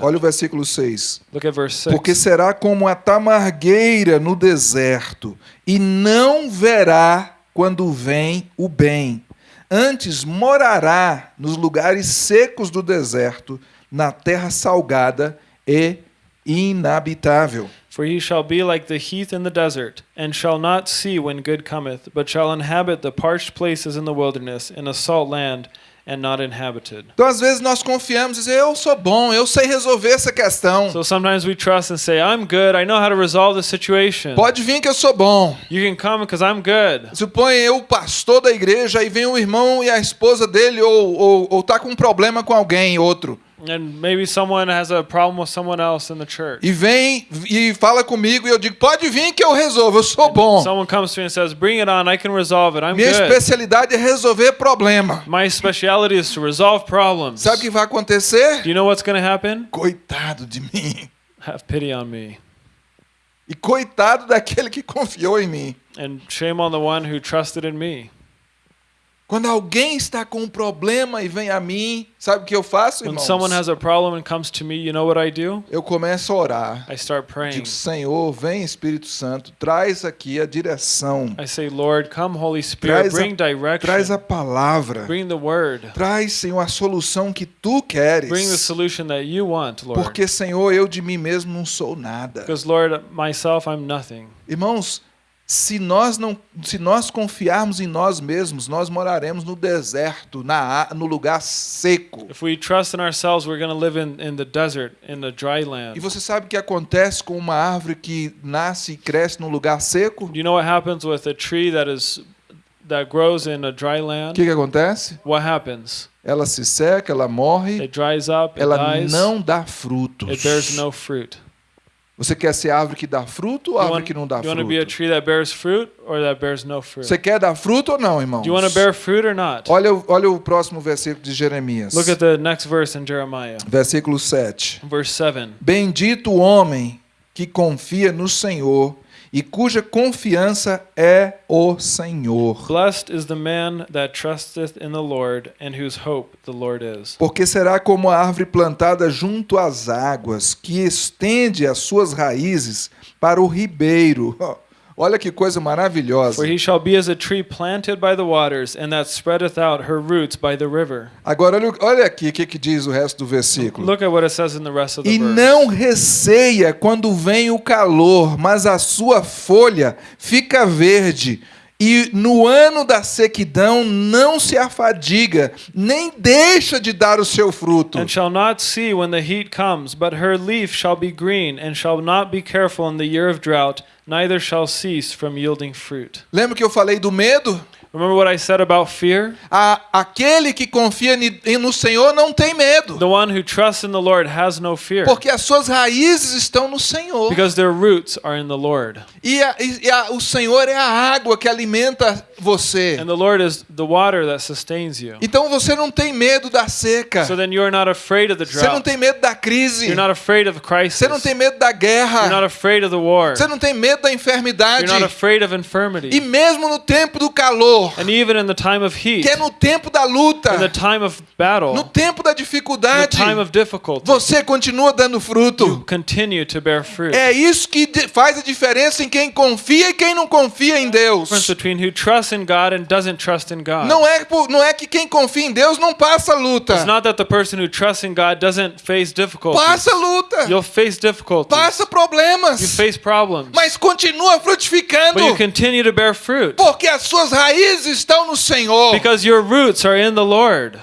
Speaker 1: Olha o versículo 6.
Speaker 2: Look at verse 6.
Speaker 1: Porque será como a tamargueira no deserto, e não verá quando vem o bem. Antes morará nos lugares secos do deserto, na terra salgada e inabitável.
Speaker 2: For he shall be like the heath in the desert, and shall not see when good cometh, but shall inhabit the parched places in the wilderness, in a salt land, and not inhabited.
Speaker 1: Então, às vezes, nós confiamos e dizemos, eu sou bom, eu sei resolver essa questão.
Speaker 2: So sometimes we trust and say, I'm good, I know how to resolve the situation.
Speaker 1: Pode vir que eu sou bom.
Speaker 2: You can come because I'm good.
Speaker 1: Supõe eu, pastor da igreja, e vem um irmão e a esposa dele, ou, ou, ou tá com um problema com alguém, outro.
Speaker 2: And maybe someone has a problem with someone else in the church.
Speaker 1: E vem e fala comigo e eu digo, pode vir que eu resolvo, eu sou bom.
Speaker 2: Someone comes to me and says, Bring it on, I can resolve it, I'm
Speaker 1: Minha
Speaker 2: good.
Speaker 1: especialidade é resolver problema.
Speaker 2: My speciality is to resolve problems.
Speaker 1: Sabe o que vai acontecer?
Speaker 2: Do you know what's going to happen?
Speaker 1: Coitado de mim.
Speaker 2: Have pity on me.
Speaker 1: E coitado daquele que confiou em mim.
Speaker 2: And shame on the one who trusted in me.
Speaker 1: Quando alguém está com um problema e vem a mim, sabe o que eu faço,
Speaker 2: When
Speaker 1: irmãos?
Speaker 2: someone has a problem and comes to me, you know what I do?
Speaker 1: Eu começo a orar.
Speaker 2: I start praying.
Speaker 1: Digo, Senhor, vem Espírito Santo, traz aqui a direção.
Speaker 2: I say, Lord, come, Holy Spirit,
Speaker 1: Traz a,
Speaker 2: bring
Speaker 1: traz a
Speaker 2: direction.
Speaker 1: palavra.
Speaker 2: Bring the word.
Speaker 1: Traz, Senhor, a solução que tu queres.
Speaker 2: Bring the solution that you want, Lord.
Speaker 1: Porque, Senhor, eu de mim mesmo não sou nada.
Speaker 2: Because, Lord, myself, I'm nothing.
Speaker 1: Irmãos, se nós não, se nós confiarmos em nós mesmos, nós moraremos no deserto, na, no lugar seco.
Speaker 2: If we trust in ourselves, we're going to live in, in the desert, in the dry
Speaker 1: E
Speaker 2: land.
Speaker 1: você sabe o que acontece com uma árvore que nasce e cresce num lugar seco?
Speaker 2: Do you know what happens with a tree that is that grows in a dry
Speaker 1: O
Speaker 2: land?
Speaker 1: que, que acontece?
Speaker 2: What happens?
Speaker 1: Ela se seca, ela morre,
Speaker 2: It dries up, it
Speaker 1: ela
Speaker 2: dies,
Speaker 1: não dá frutos.
Speaker 2: it bears no fruit.
Speaker 1: Você quer ser árvore que dá fruto ou
Speaker 2: You
Speaker 1: árvore
Speaker 2: want,
Speaker 1: que não dá
Speaker 2: you want to be a
Speaker 1: fruto?
Speaker 2: tree that bears fruit or that bears no fruit?
Speaker 1: Você quer dar fruto ou não, irmãos?
Speaker 2: Do you want to bear fruit or not?
Speaker 1: Olha, olha o próximo versículo de Jeremias.
Speaker 2: Look at the next verse in Jeremiah,
Speaker 1: Versículo 7.
Speaker 2: verse 7.
Speaker 1: Bendito o homem que confia no Senhor e cuja confiança é o Senhor.
Speaker 2: Blessed is the man that trusteth in the Lord, and whose hope the Lord is.
Speaker 1: Porque será como a árvore plantada junto às águas, que estende as suas raízes para o ribeiro. Olha que coisa maravilhosa.
Speaker 2: For he shall be as a tree planted by the waters, and that spreadeth out her roots by the river.
Speaker 1: Agora, olha, aqui o que, que diz o resto do versículo.
Speaker 2: Look at what it says in the rest of the
Speaker 1: E
Speaker 2: verse.
Speaker 1: não receia quando vem o calor, mas a sua folha fica verde. E no ano da sequidão não se afadiga, nem deixa de dar o seu fruto.
Speaker 2: And shall not see when the heat comes, but her leaf shall be green, and shall not be careful in the year of drought, neither shall cease from yielding fruit.
Speaker 1: Lembra que eu falei do medo?
Speaker 2: Remember what I said about fear?
Speaker 1: A, aquele que confia no Senhor não tem medo,
Speaker 2: The one who trusts in the Lord has no fear
Speaker 1: porque as suas raízes estão no Senhor.
Speaker 2: because their roots are in the Lord.
Speaker 1: E, a- e a- o Senhor é a água que alimenta você.
Speaker 2: And the Lord is the water that sustains you.
Speaker 1: Então você não tem medo da seca.
Speaker 2: So then you are not afraid of the
Speaker 1: Você não
Speaker 2: drought.
Speaker 1: tem medo da crise.
Speaker 2: You're not afraid of crisis.
Speaker 1: Você não tem medo da
Speaker 2: You're not
Speaker 1: guerra.
Speaker 2: afraid of the war.
Speaker 1: Você não tem medo da enfermidade.
Speaker 2: You're not afraid of
Speaker 1: E
Speaker 2: infirmity.
Speaker 1: mesmo no tempo do calor,
Speaker 2: And even in the time of heat,
Speaker 1: que é no tempo da
Speaker 2: in the
Speaker 1: luta,
Speaker 2: time of battle,
Speaker 1: no tempo da dificuldade,
Speaker 2: time of difficulty,
Speaker 1: você continua dando
Speaker 2: you
Speaker 1: fruto.
Speaker 2: continue to bear fruit.
Speaker 1: É isso que faz a diferença em quem confia e quem não confia em Deus.
Speaker 2: difference between who trusts in God and doesn't trust in God.
Speaker 1: Não é, por- não é que quem confia em Deus não passa luta.
Speaker 2: It's not that the person who trusts in God doesn't face difficulties.
Speaker 1: Passa luta.
Speaker 2: You'll face difficulties.
Speaker 1: Passa
Speaker 2: You
Speaker 1: problemas.
Speaker 2: face problems.
Speaker 1: Mas continua frutificando.
Speaker 2: But you continue to bear fruit
Speaker 1: Porque as suas raízes estão no Senhor.
Speaker 2: because your roots are in the Lord.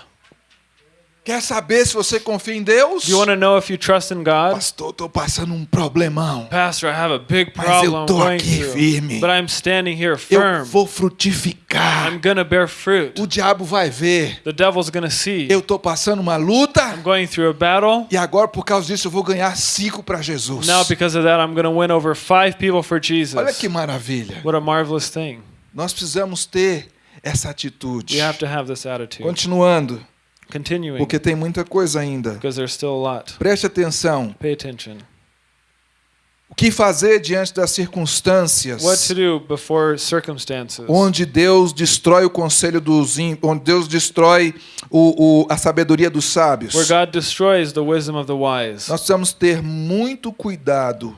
Speaker 1: Quer saber se você confia em Deus?
Speaker 2: Do you want to know if you trust in God?
Speaker 1: Pastor, estou passando um problemão.
Speaker 2: Pastor, I have a big
Speaker 1: Mas
Speaker 2: problem
Speaker 1: eu tô aqui
Speaker 2: through.
Speaker 1: firme.
Speaker 2: But I'm standing here
Speaker 1: Eu
Speaker 2: firm.
Speaker 1: vou frutificar.
Speaker 2: I'm going to bear fruit.
Speaker 1: O diabo vai ver.
Speaker 2: The devil's to see.
Speaker 1: Eu estou passando uma luta.
Speaker 2: I'm going through a battle.
Speaker 1: E agora, por causa disso, eu vou ganhar cinco para Jesus.
Speaker 2: Now, because of that, I'm going to win over five people for Jesus.
Speaker 1: Olha que maravilha.
Speaker 2: What a marvelous thing.
Speaker 1: Nós precisamos ter essa atitude.
Speaker 2: We have to have this attitude.
Speaker 1: Continuando,
Speaker 2: Continuing,
Speaker 1: porque tem muita coisa ainda.
Speaker 2: because there's still a lot.
Speaker 1: Preste atenção.
Speaker 2: Pay attention.
Speaker 1: O que fazer diante das circunstâncias
Speaker 2: What to do before circumstances
Speaker 1: onde Deus destrói o conselho dos ímpios, onde Deus destrói o, o- a sabedoria dos sábios?
Speaker 2: where God destroys the wisdom of the wise.
Speaker 1: Nós precisamos ter muito cuidado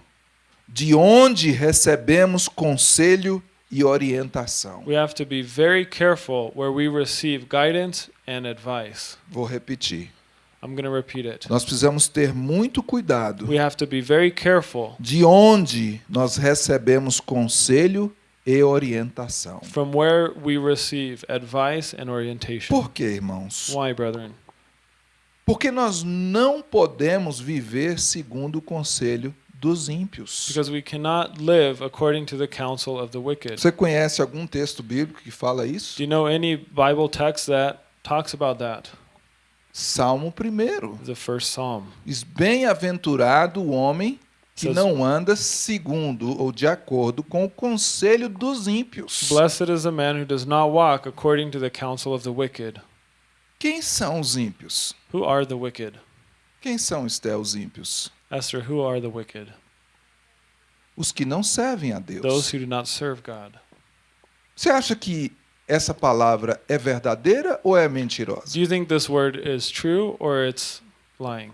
Speaker 1: de onde recebemos conselho e orientação.
Speaker 2: We have to be very careful where we receive guidance and advice.
Speaker 1: Vou repetir.
Speaker 2: I'm going to repeat it.
Speaker 1: Nós precisamos ter muito cuidado
Speaker 2: We have to be very careful
Speaker 1: de onde nós recebemos conselho e orientação.
Speaker 2: from where we receive advice and orientation.
Speaker 1: Por quê, irmãos?
Speaker 2: Why, brethren?
Speaker 1: Porque nós não podemos viver segundo o conselho dos ímpios.
Speaker 2: Because we cannot live according to the counsel of the wicked.
Speaker 1: Você conhece algum texto bíblico que fala isso?
Speaker 2: Do you know any Bible text that talks about that?
Speaker 1: Salmo 1.
Speaker 2: The first psalm.
Speaker 1: Bem-aventurado o homem que não anda segundo ou de acordo com o conselho dos ímpios.
Speaker 2: Blessed is the man who does not walk according to the counsel of the wicked.
Speaker 1: Quem são os ímpios?
Speaker 2: Who are the wicked?
Speaker 1: Quem são, Esté, os ímpios?
Speaker 2: Esther, who are the wicked?
Speaker 1: Os que não servem a Deus.
Speaker 2: Those who do not serve God.
Speaker 1: Você acha que essa palavra é verdadeira ou é mentirosa?
Speaker 2: Do you think this word is true or it's lying?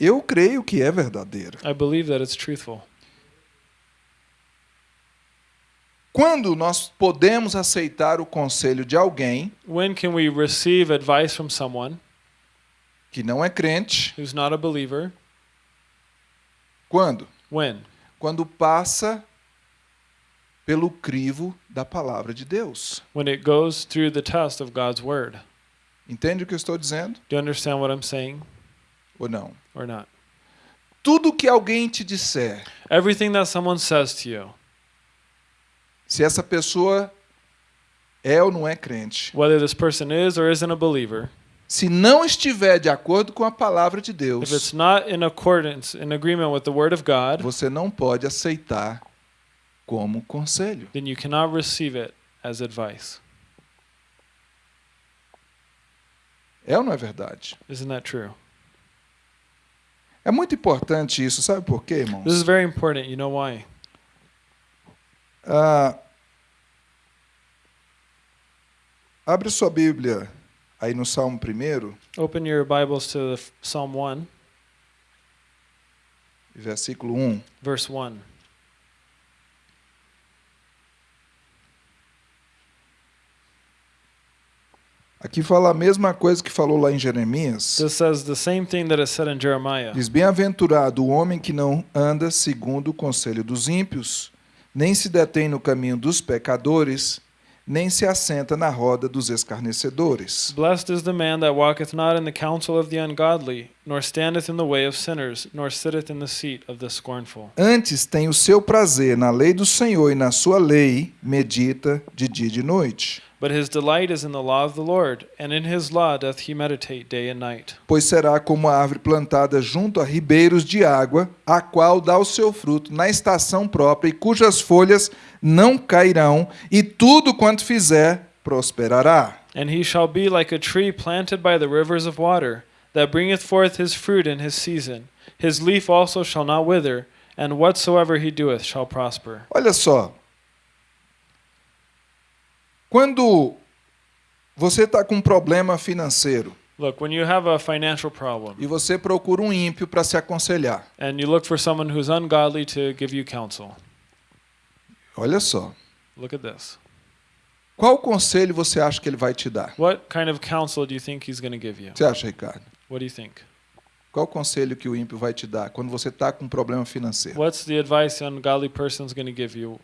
Speaker 1: Eu creio que é verdadeira.
Speaker 2: I believe that it's truthful.
Speaker 1: Quando nós podemos aceitar o conselho de alguém
Speaker 2: When can we receive advice from someone
Speaker 1: que não é crente?
Speaker 2: who's not a believer?
Speaker 1: Quando?
Speaker 2: When?
Speaker 1: Quando passa pelo crivo da palavra de Deus.
Speaker 2: When it goes through the test of God's word.
Speaker 1: Entende o que eu estou dizendo?
Speaker 2: Do you understand what I'm saying
Speaker 1: Ou não?
Speaker 2: or not?
Speaker 1: Tudo que alguém te disser,
Speaker 2: Everything that someone says to you,
Speaker 1: se essa pessoa é ou não é crente,
Speaker 2: whether this person is or isn't a believer,
Speaker 1: se não estiver de acordo com a palavra de
Speaker 2: if it's
Speaker 1: Deus,
Speaker 2: not in accordance, in agreement with the word of God,
Speaker 1: você não pode aceitar como conselho.
Speaker 2: then you cannot receive it as advice.
Speaker 1: É ou não é verdade?
Speaker 2: Isn't that true?
Speaker 1: É muito importante isso, sabe por quê, irmãos?
Speaker 2: This is very important. You know why?
Speaker 1: Ah, abre sua Bíblia aí no Salmo 1,
Speaker 2: Open your Bibles to Psalm 1,
Speaker 1: versículo 1.
Speaker 2: verse 1.
Speaker 1: Aqui fala a mesma coisa que falou lá em Jeremias.
Speaker 2: This says the same thing that is said in Jeremiah.
Speaker 1: Diz: Bem-aventurado o homem que não anda segundo o conselho dos ímpios, nem se detém no caminho dos pecadores, nem se assenta na roda dos escarnecedores.
Speaker 2: Blessed is the man that walketh not in the counsel of the ungodly, nor standeth in the way of sinners, nor sitteth in the seat of the scornful.
Speaker 1: Antes tem o seu prazer na lei do Senhor e na sua lei medita de dia e de noite.
Speaker 2: But his delight is in the law of the Lord, and in his law doth he meditate day and night.
Speaker 1: Pois será como a árvore plantada junto a ribeiros de água, a qual dá o seu fruto na estação própria e cujas folhas não cairão, e tudo quanto fizer prosperará.
Speaker 2: And he shall be like a tree planted by the rivers of water, that bringeth forth his fruit in his season. His leaf also shall not wither, and whatsoever he doeth shall prosper.
Speaker 1: Olha só. Quando você está com um problema financeiro
Speaker 2: Look, when you have a financial problem,
Speaker 1: e você procura um ímpio para se aconselhar,
Speaker 2: and you look for someone who's ungodly to give you counsel,
Speaker 1: olha só.
Speaker 2: look at this.
Speaker 1: Qual conselho você acha que ele vai te dar?
Speaker 2: What kind of counsel do you think he's going to give you?
Speaker 1: Você acha, Ricardo?
Speaker 2: What do you think?
Speaker 1: Qual conselho que o ímpio vai te dar quando você está com um problema financeiro?
Speaker 2: What's the advice an ungodly person's going to give you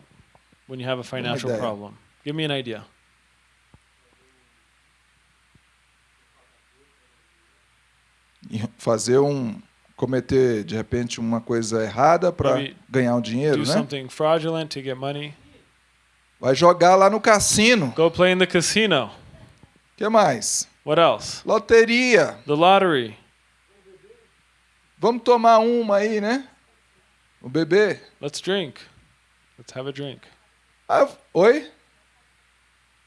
Speaker 2: when you have a financial problem? Give me an idea.
Speaker 1: E Fazer um cometer de repente uma coisa errada para ganhar um dinheiro,
Speaker 2: Do
Speaker 1: né?
Speaker 2: something fraudulent to get money.
Speaker 1: Vai jogar lá no cassino.
Speaker 2: Go play in the casino.
Speaker 1: que mais?
Speaker 2: What else?
Speaker 1: Loteria.
Speaker 2: The lottery.
Speaker 1: Vamos tomar uma aí, né? O bebê.
Speaker 2: Let's drink. Let's have a drink.
Speaker 1: Ah, oi?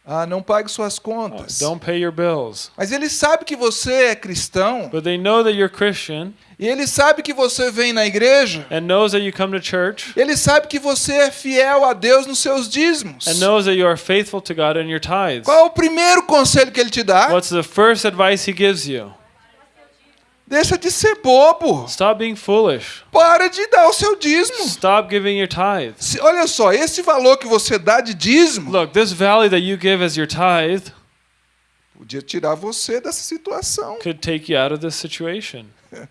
Speaker 1: Ah, não pague suas
Speaker 2: Oh,
Speaker 1: contas.
Speaker 2: don't pay your bills.
Speaker 1: Mas ele sabe que você é cristão
Speaker 2: But they know that you're Christian
Speaker 1: e ele sabe que você vem na igreja.
Speaker 2: and knows that you come to church
Speaker 1: Ele sabe que você é fiel a Deus nos seus dízimos.
Speaker 2: and knows that you are faithful to God in your tithes.
Speaker 1: Qual é o primeiro conselho que ele te dá?
Speaker 2: What's the first advice he gives you?
Speaker 1: Deixa de ser bobo.
Speaker 2: Stop being foolish.
Speaker 1: Para de dar o seu dízimo.
Speaker 2: Stop giving your tithes.
Speaker 1: Se- olha só, esse valor que você dá de dízimo
Speaker 2: Look, this value that you give as your tithe
Speaker 1: podia tirar você dessa situação.
Speaker 2: could take you out of this situation.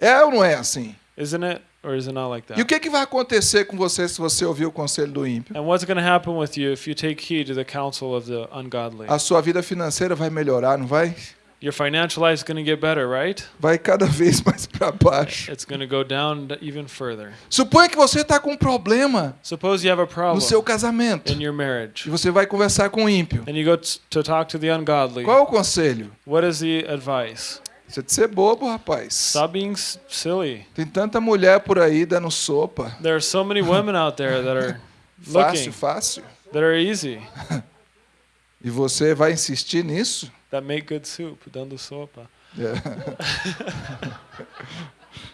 Speaker 1: É ou não é assim?
Speaker 2: Isn't it? Or is it not like
Speaker 1: E o
Speaker 2: that?
Speaker 1: que, que vai acontecer com você se você ouvir o conselho do ímpio?
Speaker 2: And what's going to happen with you if you take heed to the counsel of the ungodly?
Speaker 1: A sua vida financeira vai melhorar, não vai?
Speaker 2: Your financial life is going to get better, right?
Speaker 1: Vai cada vez mais para baixo.
Speaker 2: It's going to go down even further.
Speaker 1: Suponha que você está com um problema
Speaker 2: Suppose you have a
Speaker 1: no
Speaker 2: problem
Speaker 1: seu casamento
Speaker 2: in your marriage
Speaker 1: e você vai conversar com o ímpio.
Speaker 2: and you go to talk to the ungodly.
Speaker 1: Qual é o conselho?
Speaker 2: What is the advice?
Speaker 1: Você de ser bobo, rapaz.
Speaker 2: Stop being silly.
Speaker 1: Tem tanta mulher por aí dando sopa.
Speaker 2: There are so many women out there that are
Speaker 1: Fácil,
Speaker 2: looking,
Speaker 1: fácil.
Speaker 2: that are easy,
Speaker 1: E você vai insistir nisso?
Speaker 2: That make good soup, dando sopa.
Speaker 1: É.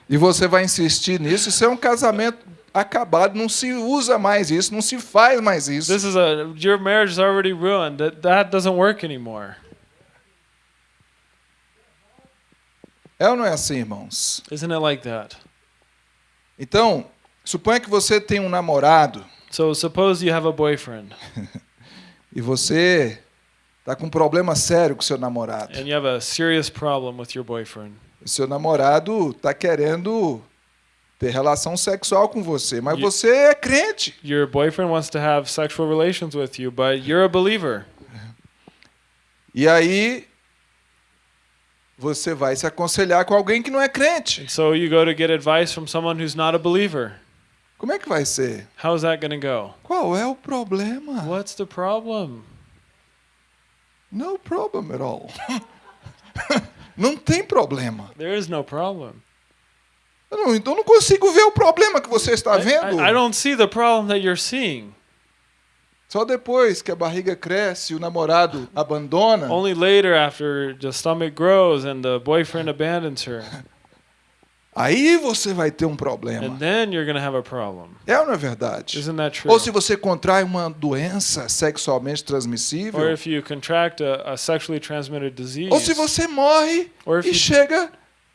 Speaker 1: e você vai insistir nisso? Isso é um casamento acabado. Não se usa mais isso, não se faz mais isso.
Speaker 2: This is a your marriage is already ruined. That that doesn't work anymore.
Speaker 1: É ou não é assim, irmãos?
Speaker 2: Isn't it like that?
Speaker 1: Então, suponha que você tem um namorado
Speaker 2: So suppose you have a boyfriend
Speaker 1: e você está com um problema sério com seu namorado.
Speaker 2: and you have a serious problem with your boyfriend.
Speaker 1: Seu namorado está querendo ter relação sexual com você, mas
Speaker 2: E-
Speaker 1: você é crente.
Speaker 2: Your boyfriend wants to have sexual relations with you, but you're a believer.
Speaker 1: E aí você vai se aconselhar com alguém que não é crente.
Speaker 2: And so you go to get advice from someone who's not a believer.
Speaker 1: Como é que vai ser?
Speaker 2: How's that going to go?
Speaker 1: Qual é o problema?
Speaker 2: What's the problem?
Speaker 1: No problem at all. não tem problema.
Speaker 2: There is no problem.
Speaker 1: Eu não, então não consigo ver o problema que você está
Speaker 2: I,
Speaker 1: vendo.
Speaker 2: I, I don't see the problem that you're seeing.
Speaker 1: Só depois que a barriga cresce e o namorado abandona,
Speaker 2: Only later, after the stomach grows and the boyfriend abandons her,
Speaker 1: aí você vai ter um problema.
Speaker 2: and then you're to have a problem.
Speaker 1: É ou não é verdade?
Speaker 2: Isn't that true?
Speaker 1: Ou se você contrai uma doença sexualmente transmissível,
Speaker 2: Or if you contract a, a sexually transmitted disease,
Speaker 1: ou se você morre
Speaker 2: or if
Speaker 1: e
Speaker 2: you,
Speaker 1: chega,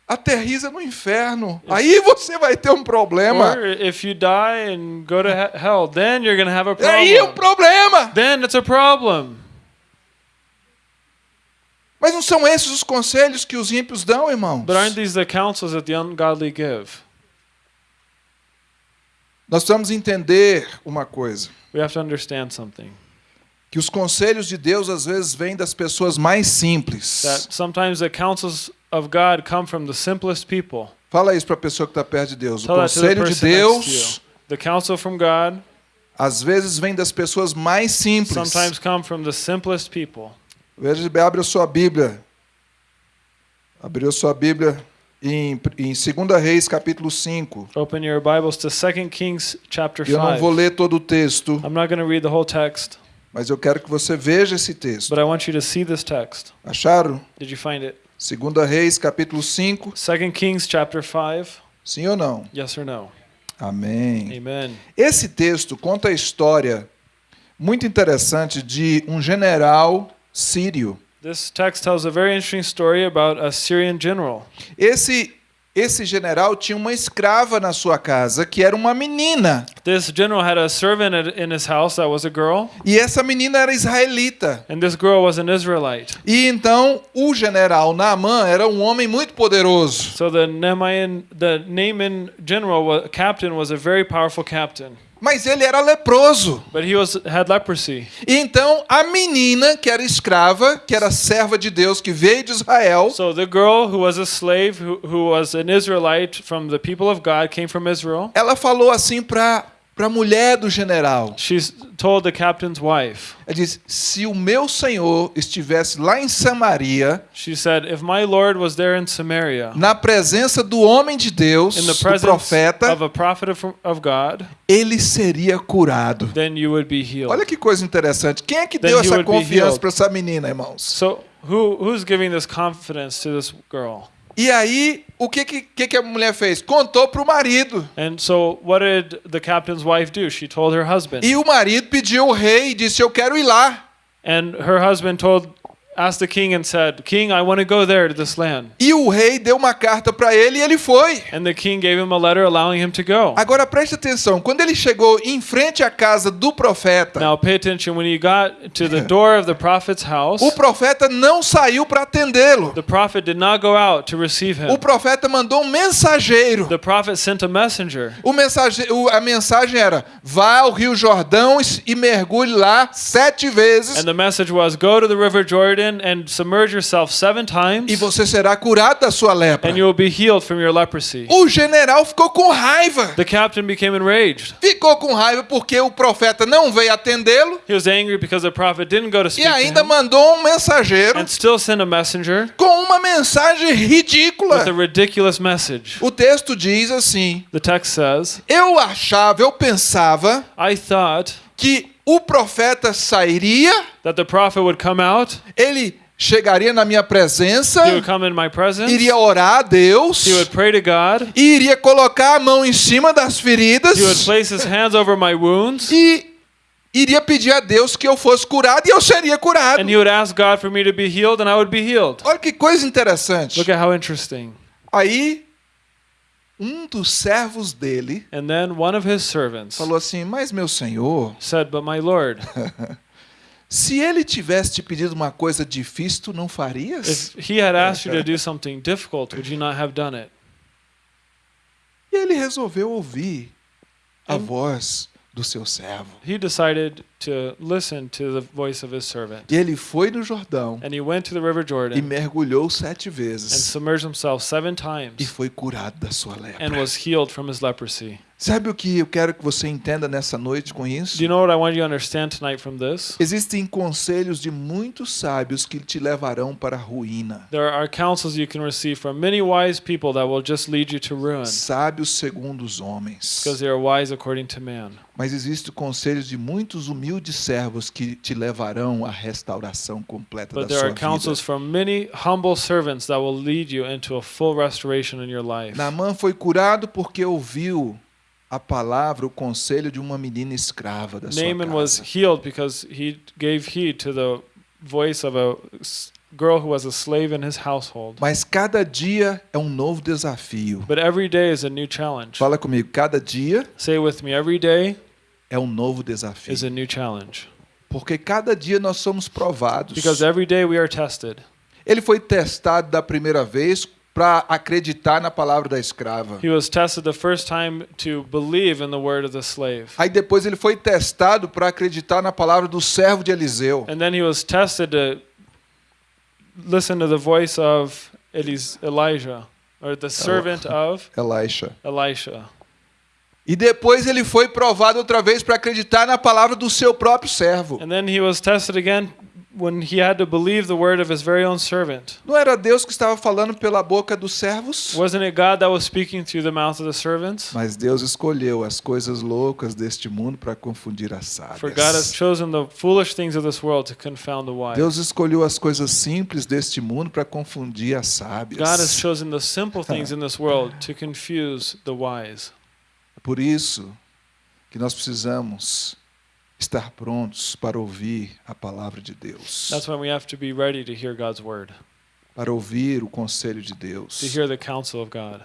Speaker 1: aterriza no inferno, aí você vai ter um problema.
Speaker 2: if you die and go to he- hell, then you're to have a
Speaker 1: E aí é um
Speaker 2: problem.
Speaker 1: problema.
Speaker 2: Then it's a problem.
Speaker 1: Mas não são esses os conselhos que os ímpios dão, irmãos?
Speaker 2: But aren't these the counsels that the ungodly give?
Speaker 1: Nós precisamos entender uma coisa,
Speaker 2: We have to understand something
Speaker 1: que os conselhos de Deus às vezes vêm das pessoas mais simples.
Speaker 2: that sometimes the counsels of God come from the simplest people.
Speaker 1: Fala isso para a pessoa que está perto de Deus. O
Speaker 2: Tell the
Speaker 1: conselho de Deus.
Speaker 2: The counsel from God
Speaker 1: às vezes vem das pessoas mais simples.
Speaker 2: sometimes come from the simplest people.
Speaker 1: Veja, abre a sua Bíblia. Abriu a sua Bíblia em, em 2 Reis, capítulo 5.
Speaker 2: Open your Bibles to 2 Kings chapter
Speaker 1: Eu não
Speaker 2: 5.
Speaker 1: vou ler todo o texto,
Speaker 2: I'm not going to read the whole text,
Speaker 1: mas eu quero que você veja esse texto.
Speaker 2: but I want you to see this text.
Speaker 1: Acharam?
Speaker 2: Did you find it?
Speaker 1: 2 Reis, capítulo 5.
Speaker 2: 2 Kings chapter 5.
Speaker 1: Sim ou não?
Speaker 2: Yes or no?
Speaker 1: Amém.
Speaker 2: Amen.
Speaker 1: Esse texto conta a história muito interessante de um general sírio.
Speaker 2: This text tells a very interesting story about a Syrian general.
Speaker 1: Esse esse general tinha uma escrava na sua casa que era uma menina.
Speaker 2: This general had a servant in his house that was a girl,
Speaker 1: E essa menina era israelita.
Speaker 2: and this girl was an Israelite.
Speaker 1: E então o general Naaman era um homem muito poderoso.
Speaker 2: So the Naaman, the Naaman general, captain, was a very powerful captain,
Speaker 1: Mas ele era leproso.
Speaker 2: but he was had leprosy.
Speaker 1: E então a menina, que era escrava, que era serva de Deus, que veio de Israel,
Speaker 2: So the girl who was a slave, who, who was an Israelite from the people of God, came from Israel.
Speaker 1: ela falou assim para para a mulher do general.
Speaker 2: She told the captain's wife.
Speaker 1: Ela disse: "Se o meu senhor estivesse lá em Samaria,
Speaker 2: She said, "If my Lord was there in Samaria,
Speaker 1: na presença do homem de Deus,
Speaker 2: in the
Speaker 1: do
Speaker 2: presence
Speaker 1: profeta,
Speaker 2: of a prophet of, of God,
Speaker 1: ele seria curado."
Speaker 2: then you would be healed."
Speaker 1: Olha que coisa interessante. Quem é que
Speaker 2: Then
Speaker 1: deu essa confiança para essa menina, irmãos?
Speaker 2: So who who's giving this confidence to this girl?
Speaker 1: E aí, o que, que, que a mulher fez? Contou para o marido.
Speaker 2: And so what did the captain's wife do? She told her husband.
Speaker 1: E o marido pediu ao rei e disse: Eu quero ir lá.
Speaker 2: And her husband told asked the king and said, "King, I want to go there to this land."
Speaker 1: E o rei deu uma carta para ele e ele foi.
Speaker 2: And the king gave him a letter allowing him to go.
Speaker 1: Agora preste atenção: quando ele chegou em frente à casa do profeta,
Speaker 2: Now pay attention when he got to the door of the prophet's house,
Speaker 1: o profeta não saiu para atendê-lo.
Speaker 2: the prophet did not go out to receive
Speaker 1: O
Speaker 2: him.
Speaker 1: profeta mandou um mensageiro.
Speaker 2: The prophet sent a messenger.
Speaker 1: O mensage, o- a mensagem era: vá ao Rio Jordão e mergulhe lá sete vezes
Speaker 2: And the message was go to the river Jordan and submerge yourself 7
Speaker 1: e
Speaker 2: times
Speaker 1: você será curado da sua lepra.
Speaker 2: and you will be healed from your leprosy.
Speaker 1: O general ficou com raiva.
Speaker 2: The captain became enraged.
Speaker 1: Ficou com raiva porque o profeta não veio atendê-lo
Speaker 2: He was angry because the prophet didn't go to
Speaker 1: e
Speaker 2: speak to
Speaker 1: ainda
Speaker 2: him
Speaker 1: mandou um mensageiro
Speaker 2: and still sent a messenger
Speaker 1: com uma mensagem ridícula.
Speaker 2: with a ridiculous message.
Speaker 1: O texto diz assim:
Speaker 2: The text says,
Speaker 1: Eu achava, eu pensava
Speaker 2: I thought
Speaker 1: que o profeta sairia,
Speaker 2: that the prophet would come out,
Speaker 1: ele chegaria na minha presença,
Speaker 2: he would come in my presence,
Speaker 1: iria orar a Deus
Speaker 2: he would pray to God,
Speaker 1: e iria colocar a mão em cima das feridas
Speaker 2: he would place his hands over my wounds,
Speaker 1: e iria pedir a Deus que eu fosse curado e eu seria curado.
Speaker 2: and he would ask God for me to be healed, and I would be healed.
Speaker 1: Olha que coisa interessante.
Speaker 2: Look at how interesting.
Speaker 1: Aí um dos servos dele
Speaker 2: And then one of his servants
Speaker 1: falou assim: Mas meu senhor,
Speaker 2: said, But my Lord,
Speaker 1: se ele tivesse te pedido uma coisa difícil, tu não farias?
Speaker 2: if he had asked you to do something difficult, would you not have done it?
Speaker 1: E ele resolveu ouvir a voz do seu servo.
Speaker 2: He decided to listen to the voice of his servant.
Speaker 1: E ele foi no Jordão
Speaker 2: And he went to the River
Speaker 1: e
Speaker 2: Jordan
Speaker 1: mergulhou sete
Speaker 2: and
Speaker 1: vezes
Speaker 2: submerged himself seven
Speaker 1: e
Speaker 2: times
Speaker 1: foi curado da sua
Speaker 2: and
Speaker 1: lepra.
Speaker 2: was healed from his leprosy.
Speaker 1: Sabe o que eu quero que você entenda nessa noite com isso?
Speaker 2: Do you know what I want you to understand tonight from this?
Speaker 1: Existem conselhos de muitos sábios que te levarão para a ruína.
Speaker 2: There are counsels you can receive from many wise people that will just lead you to ruin
Speaker 1: Sábios segundo os homens.
Speaker 2: because they are wise according to man.
Speaker 1: Mas existem conselhos de muitos humildes servos que te levarão à restauração completa
Speaker 2: But
Speaker 1: da
Speaker 2: there
Speaker 1: sua
Speaker 2: are counsels
Speaker 1: vida.
Speaker 2: from many humble servants that will lead you into a full restoration in your life.
Speaker 1: Naamã foi curado porque ouviu a palavra, o conselho de uma menina escrava da sua
Speaker 2: Naaman was
Speaker 1: casa.
Speaker 2: healed because he gave heed to the voice of a girl who was a slave in his household.
Speaker 1: Mas cada dia é um novo desafio.
Speaker 2: But every day is a new challenge.
Speaker 1: Fala comigo, cada dia
Speaker 2: Say with me, every day
Speaker 1: é um novo desafio.
Speaker 2: is a new challenge.
Speaker 1: Porque cada dia nós somos provados.
Speaker 2: Because every day we are tested.
Speaker 1: Ele foi testado da primeira vez para acreditar na palavra da escrava.
Speaker 2: He was tested the first time to believe in the word of the slave.
Speaker 1: Aí depois ele foi testado para acreditar na palavra do servo de Eliseu.
Speaker 2: And then he was tested to listen to the voice of Elis- Elijah, or the servant of
Speaker 1: Elisha.
Speaker 2: Elisha.
Speaker 1: E depois ele foi provado outra vez para acreditar na palavra do seu próprio servo.
Speaker 2: And then he was tested again when he had to believe the word of his very own servant.
Speaker 1: Não era Deus que estava falando pela boca dos servos?
Speaker 2: Wasn't it God that was speaking through the mouth of the servants?
Speaker 1: Mas Deus escolheu as coisas loucas deste mundo para confundir as
Speaker 2: For God has
Speaker 1: sábias.
Speaker 2: chosen the foolish things of this world to confound the wise.
Speaker 1: Deus escolheu as coisas simples deste mundo para confundir as
Speaker 2: God has
Speaker 1: sábias.
Speaker 2: chosen the simple things in this world to confuse the wise.
Speaker 1: Por isso que nós precisamos estar prontos para ouvir a palavra de Deus,
Speaker 2: That's why we have to be ready to hear God's word,
Speaker 1: para ouvir o conselho de
Speaker 2: to
Speaker 1: Deus.
Speaker 2: hear the counsel of God.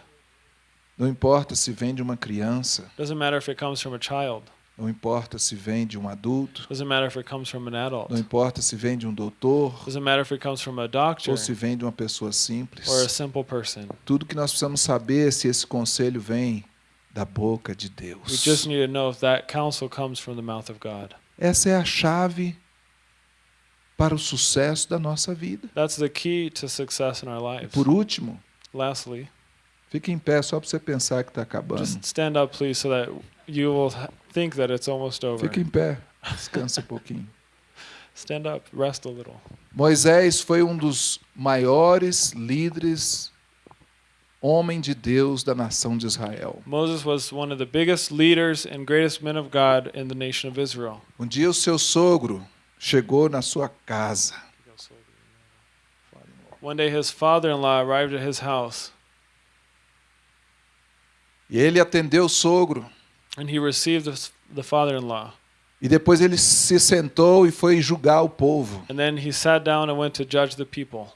Speaker 1: Não importa se vem de uma criança,
Speaker 2: Doesn't matter if it comes from a child.
Speaker 1: não importa se vem de um adulto,
Speaker 2: Doesn't matter if it comes from an adult.
Speaker 1: não importa se vem de um doutor
Speaker 2: Doesn't matter if it comes from a doctor
Speaker 1: ou se vem de uma pessoa simples.
Speaker 2: or a simple person.
Speaker 1: Tudo que nós precisamos saber é se esse conselho vem da boca de
Speaker 2: We
Speaker 1: Deus.
Speaker 2: just need to know if that counsel comes from the mouth of God.
Speaker 1: Essa é a chave para o sucesso da nossa vida.
Speaker 2: That's the key to success in our lives.
Speaker 1: Por último,
Speaker 2: Lastly,
Speaker 1: fique em pé só para você pensar que está acabando.
Speaker 2: just stand up, please, so that you will ha- think that it's almost over.
Speaker 1: Fique em pé, descansa um pouquinho.
Speaker 2: Stand up, rest a little.
Speaker 1: Moisés foi um dos maiores líderes, homem de Deus da nação de Israel.
Speaker 2: Moses was one of the biggest leaders and greatest men of God in the nation of Israel.
Speaker 1: Um dia o seu sogro chegou na sua casa
Speaker 2: One day his father in law arrived at his house
Speaker 1: e ele atendeu o sogro.
Speaker 2: and he received the, the father in law.
Speaker 1: E depois ele se sentou e foi julgar o povo.
Speaker 2: And then he sat down and went to judge the people.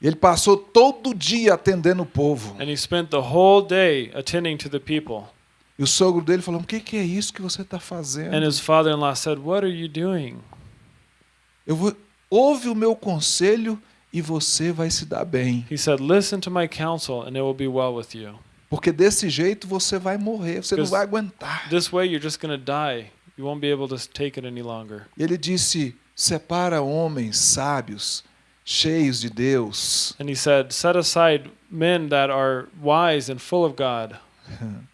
Speaker 1: Ele passou todo dia atendendo o povo.
Speaker 2: And he spent the whole day attending to the people.
Speaker 1: E o sogro dele falou: O que, que é isso que você está fazendo?
Speaker 2: And his father in law said, What are you doing?
Speaker 1: Eu vou, ouve o meu conselho e você vai se dar bem.
Speaker 2: He said, Listen to my counsel and it will be well with you.
Speaker 1: Porque desse jeito você vai morrer, você não vai aguentar.
Speaker 2: This way you're just going to die. You won't be able to take it any longer.
Speaker 1: E ele disse: Separa homens sábios, cheios de Deus,
Speaker 2: And he said, Set aside men that are wise and full of God,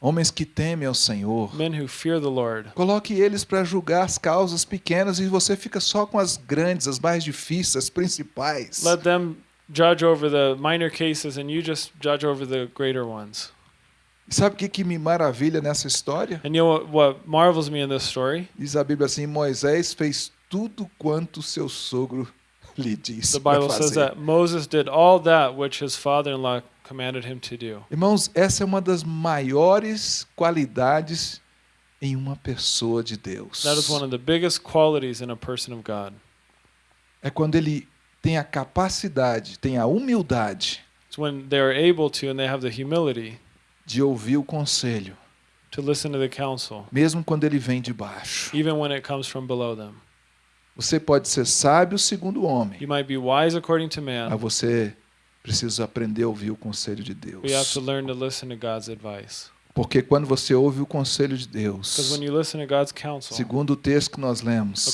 Speaker 1: homens que temem ao Senhor.
Speaker 2: men who fear the Lord.
Speaker 1: Coloque eles para julgar as causas pequenas e você fica só com as grandes, as mais difíceis, as principais.
Speaker 2: Let them judge over the minor cases and you just judge over the greater ones.
Speaker 1: E sabe o que, que me maravilha nessa história?
Speaker 2: And you know what, what marvels me in this story?
Speaker 1: Diz a Bíblia assim: Moisés fez tudo quanto seu sogro lhe disse.
Speaker 2: The Bible says
Speaker 1: fazer.
Speaker 2: that Moses did all that which his father in law commanded him to do.
Speaker 1: Irmãos, essa é uma das maiores qualidades em uma pessoa de Deus.
Speaker 2: That is one of the biggest qualities in a person of God.
Speaker 1: É quando ele tem a capacidade, tem a humildade
Speaker 2: It's when they're able to and they have the humility
Speaker 1: de ouvir o conselho,
Speaker 2: to listen to the counsel,
Speaker 1: mesmo quando ele vem de baixo.
Speaker 2: even when it comes from below them.
Speaker 1: Você pode ser sábio segundo o homem,
Speaker 2: You might be wise according to
Speaker 1: mas
Speaker 2: man,
Speaker 1: você precisa aprender a ouvir o conselho de
Speaker 2: but you have to
Speaker 1: Deus.
Speaker 2: learn to listen to God's advice.
Speaker 1: Porque quando você ouve o conselho de Deus,
Speaker 2: counsel,
Speaker 1: segundo o texto que nós lemos,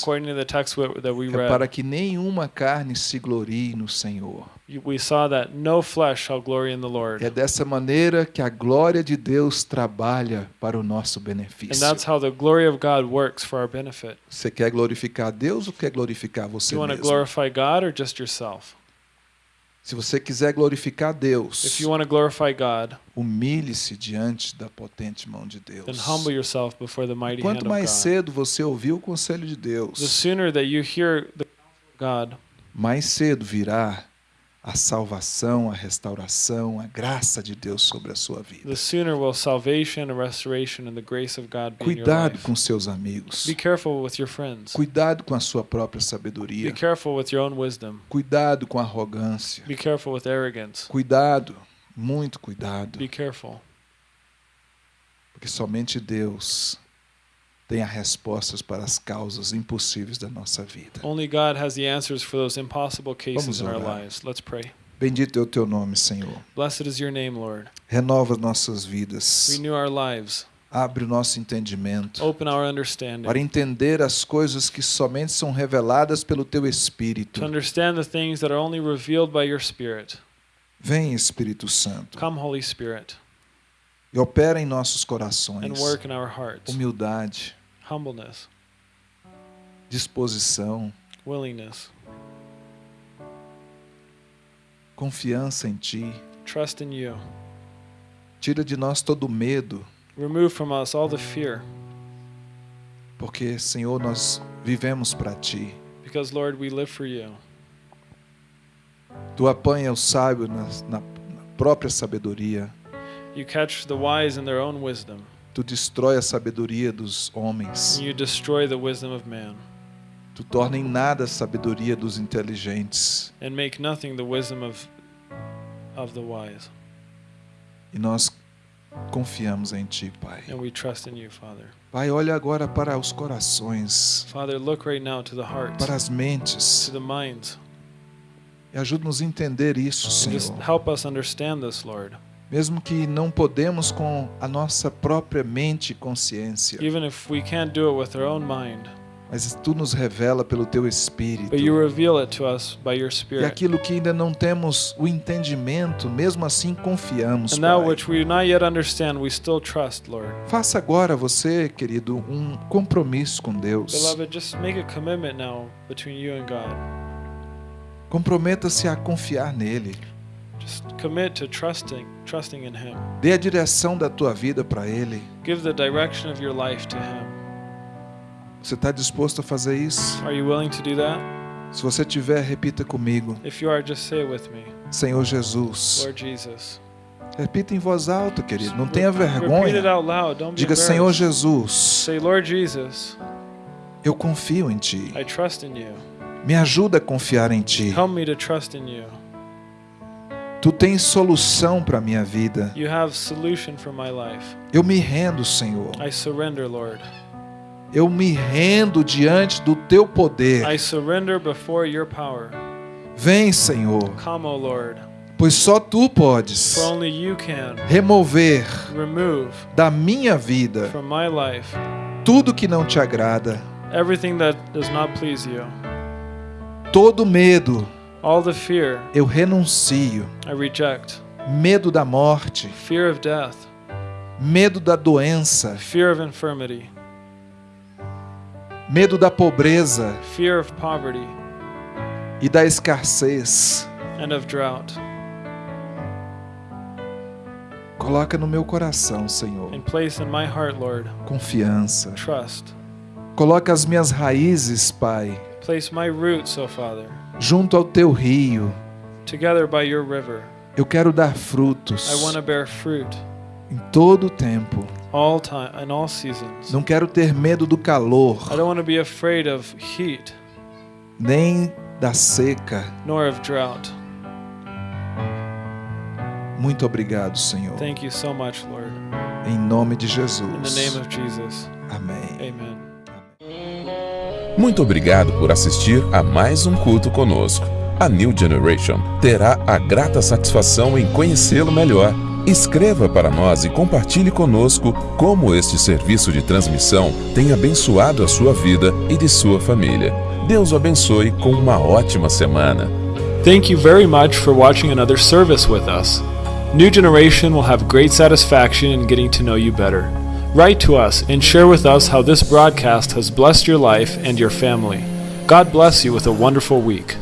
Speaker 2: we- we
Speaker 1: é para
Speaker 2: read,
Speaker 1: que nenhuma carne se glorie no Senhor.
Speaker 2: We saw that no flesh shall glory in the Lord.
Speaker 1: É dessa maneira que a glória de Deus trabalha para o nosso
Speaker 2: And
Speaker 1: benefício.
Speaker 2: that's how the glory of God works for our benefit.
Speaker 1: Você quer glorificar Deus ou quer glorificar você
Speaker 2: you want to
Speaker 1: mesmo?
Speaker 2: glorify God or just yourself?
Speaker 1: Se você quiser glorificar Deus,
Speaker 2: If you want to glorify God,
Speaker 1: humilhe-se diante da potente mão de Deus.
Speaker 2: then humble yourself before the mighty hand
Speaker 1: Quanto
Speaker 2: of
Speaker 1: mais
Speaker 2: God.
Speaker 1: cedo você ouvir o conselho de
Speaker 2: The
Speaker 1: Deus,
Speaker 2: sooner that you hear the God,
Speaker 1: mais cedo virá a salvação, a restauração, a graça de Deus sobre a sua vida.
Speaker 2: the sooner will salvation and restoration and the grace of God be
Speaker 1: Cuidado com seus amigos.
Speaker 2: Be careful with your friends.
Speaker 1: Cuidado com a sua própria
Speaker 2: Be
Speaker 1: sabedoria.
Speaker 2: careful with your own wisdom.
Speaker 1: Cuidado com a arrogância.
Speaker 2: Be careful with arrogance.
Speaker 1: Cuidado, muito cuidado,
Speaker 2: Be careful.
Speaker 1: porque somente Deus tem as respostas para as causas impossíveis da nossa vida.
Speaker 2: Only God has the answers for those impossible cases in our lives. Let's pray.
Speaker 1: Bendito é o teu nome, Senhor.
Speaker 2: Blessed is your name, Lord.
Speaker 1: Renova nossas vidas.
Speaker 2: Renew our lives.
Speaker 1: Abre o nosso entendimento
Speaker 2: Open our
Speaker 1: para
Speaker 2: understanding.
Speaker 1: entender as coisas que somente são reveladas pelo teu Espírito.
Speaker 2: To understand the things that are only revealed by your Spirit.
Speaker 1: Vem, Espírito Santo,
Speaker 2: Come, Holy Spirit,
Speaker 1: e opera em nossos
Speaker 2: and
Speaker 1: corações.
Speaker 2: work in our hearts.
Speaker 1: Humildade,
Speaker 2: Humbleness,
Speaker 1: disposição,
Speaker 2: willingness,
Speaker 1: confiança em Ti.
Speaker 2: trust in you.
Speaker 1: Tira de nós todo medo,
Speaker 2: Remove from us all the fear,
Speaker 1: porque, Senhor, nós vivemos para Ti.
Speaker 2: because, Lord, we live for you.
Speaker 1: Tu apanha o sábio na, na- na própria sabedoria.
Speaker 2: You catch the wise in their own wisdom,
Speaker 1: Tu destrói a sabedoria dos homens.
Speaker 2: you destroy the wisdom of man,
Speaker 1: Tu torna em nada a sabedoria dos inteligentes.
Speaker 2: and make nothing the wisdom of, of the wise.
Speaker 1: E nós confiamos em Ti, Pai.
Speaker 2: And we trust in you, Father.
Speaker 1: Pai, olha agora para os corações,
Speaker 2: Father, look right now to the hearts,
Speaker 1: para as mentes,
Speaker 2: to the minds,
Speaker 1: e ajuda-nos a entender isso,
Speaker 2: and just
Speaker 1: Senhor.
Speaker 2: help us understand this, Lord.
Speaker 1: Mesmo que não podemos com a nossa própria mente e consciência,
Speaker 2: Even if we can't do it with our own mind,
Speaker 1: mas Tu nos revela pelo Teu Espírito.
Speaker 2: but you reveal it to us by your
Speaker 1: E aquilo que ainda não temos o entendimento, mesmo assim confiamos,
Speaker 2: And that
Speaker 1: Pai.
Speaker 2: which we do not yet understand, we still trust, Lord.
Speaker 1: Faça agora você, querido, um compromisso com Deus.
Speaker 2: Beloved, just make a commitment now between you and God.
Speaker 1: Comprometa-se a confiar nele.
Speaker 2: Just commit to trusting, trusting in Him.
Speaker 1: Dê a direção da tua vida para ele.
Speaker 2: Give the direction of your life to Him.
Speaker 1: Você está disposto a fazer isso?
Speaker 2: Are you willing to do that?
Speaker 1: Se você tiver, repita comigo.
Speaker 2: If you are, just say it with me.
Speaker 1: Senhor Jesus.
Speaker 2: Lord Jesus.
Speaker 1: Repita em voz alta, querido. Não tenha vergonha.
Speaker 2: out loud. Don't be
Speaker 1: Diga, Senhor. Jesus,
Speaker 2: Say, Lord Jesus,
Speaker 1: eu confio em Ti.
Speaker 2: I trust in you.
Speaker 1: Me ajuda a confiar em Ti. Tu tens solução para a minha vida.
Speaker 2: You have solution for my life.
Speaker 1: Eu me rendo, Senhor.
Speaker 2: I surrender, Lord.
Speaker 1: Eu me rendo diante do Teu poder.
Speaker 2: I surrender before your power.
Speaker 1: Vem, Senhor,
Speaker 2: Come, O Lord,
Speaker 1: pois só Tu podes remover
Speaker 2: remove
Speaker 1: da minha vida
Speaker 2: from my life
Speaker 1: tudo que não te agrada,
Speaker 2: everything that does not please you.
Speaker 1: todo medo
Speaker 2: All the fear
Speaker 1: eu renuncio,
Speaker 2: I reject.
Speaker 1: medo da morte,
Speaker 2: Fear of death,
Speaker 1: medo da doença,
Speaker 2: fear of infirmity,
Speaker 1: medo da pobreza
Speaker 2: fear of poverty,
Speaker 1: e da escassez.
Speaker 2: and of drought.
Speaker 1: Coloca no meu coração, Senhor,
Speaker 2: And place in my heart, Lord,
Speaker 1: confiança.
Speaker 2: trust.
Speaker 1: Coloca as minhas raízes, Pai,
Speaker 2: Place my roots, O Father,
Speaker 1: junto ao teu rio.
Speaker 2: together by your river.
Speaker 1: Eu quero dar
Speaker 2: I
Speaker 1: frutos
Speaker 2: want to bear fruit
Speaker 1: em todo o tempo.
Speaker 2: all time in all seasons.
Speaker 1: Não quero ter medo do calor,
Speaker 2: I don't want to be afraid of heat
Speaker 1: nem da seca.
Speaker 2: nor of drought.
Speaker 1: Muito obrigado, Senhor.
Speaker 2: Thank you so much, Lord.
Speaker 1: Em nome de
Speaker 2: In the name
Speaker 1: Jesus.
Speaker 2: of Jesus.
Speaker 1: Amém.
Speaker 2: Amen.
Speaker 3: Muito obrigado por assistir a mais um culto conosco. A New Generation terá a grata satisfação em conhecê-lo melhor. Escreva para nós e compartilhe conosco como este serviço de transmissão tem abençoado a sua vida e de sua família. Deus o abençoe com uma ótima semana.
Speaker 2: Thank you very much for watching another service with us. New Generation will have great satisfaction in getting to know you better. Write to us and share with us how this broadcast has blessed your life and your family. God bless you with a wonderful week.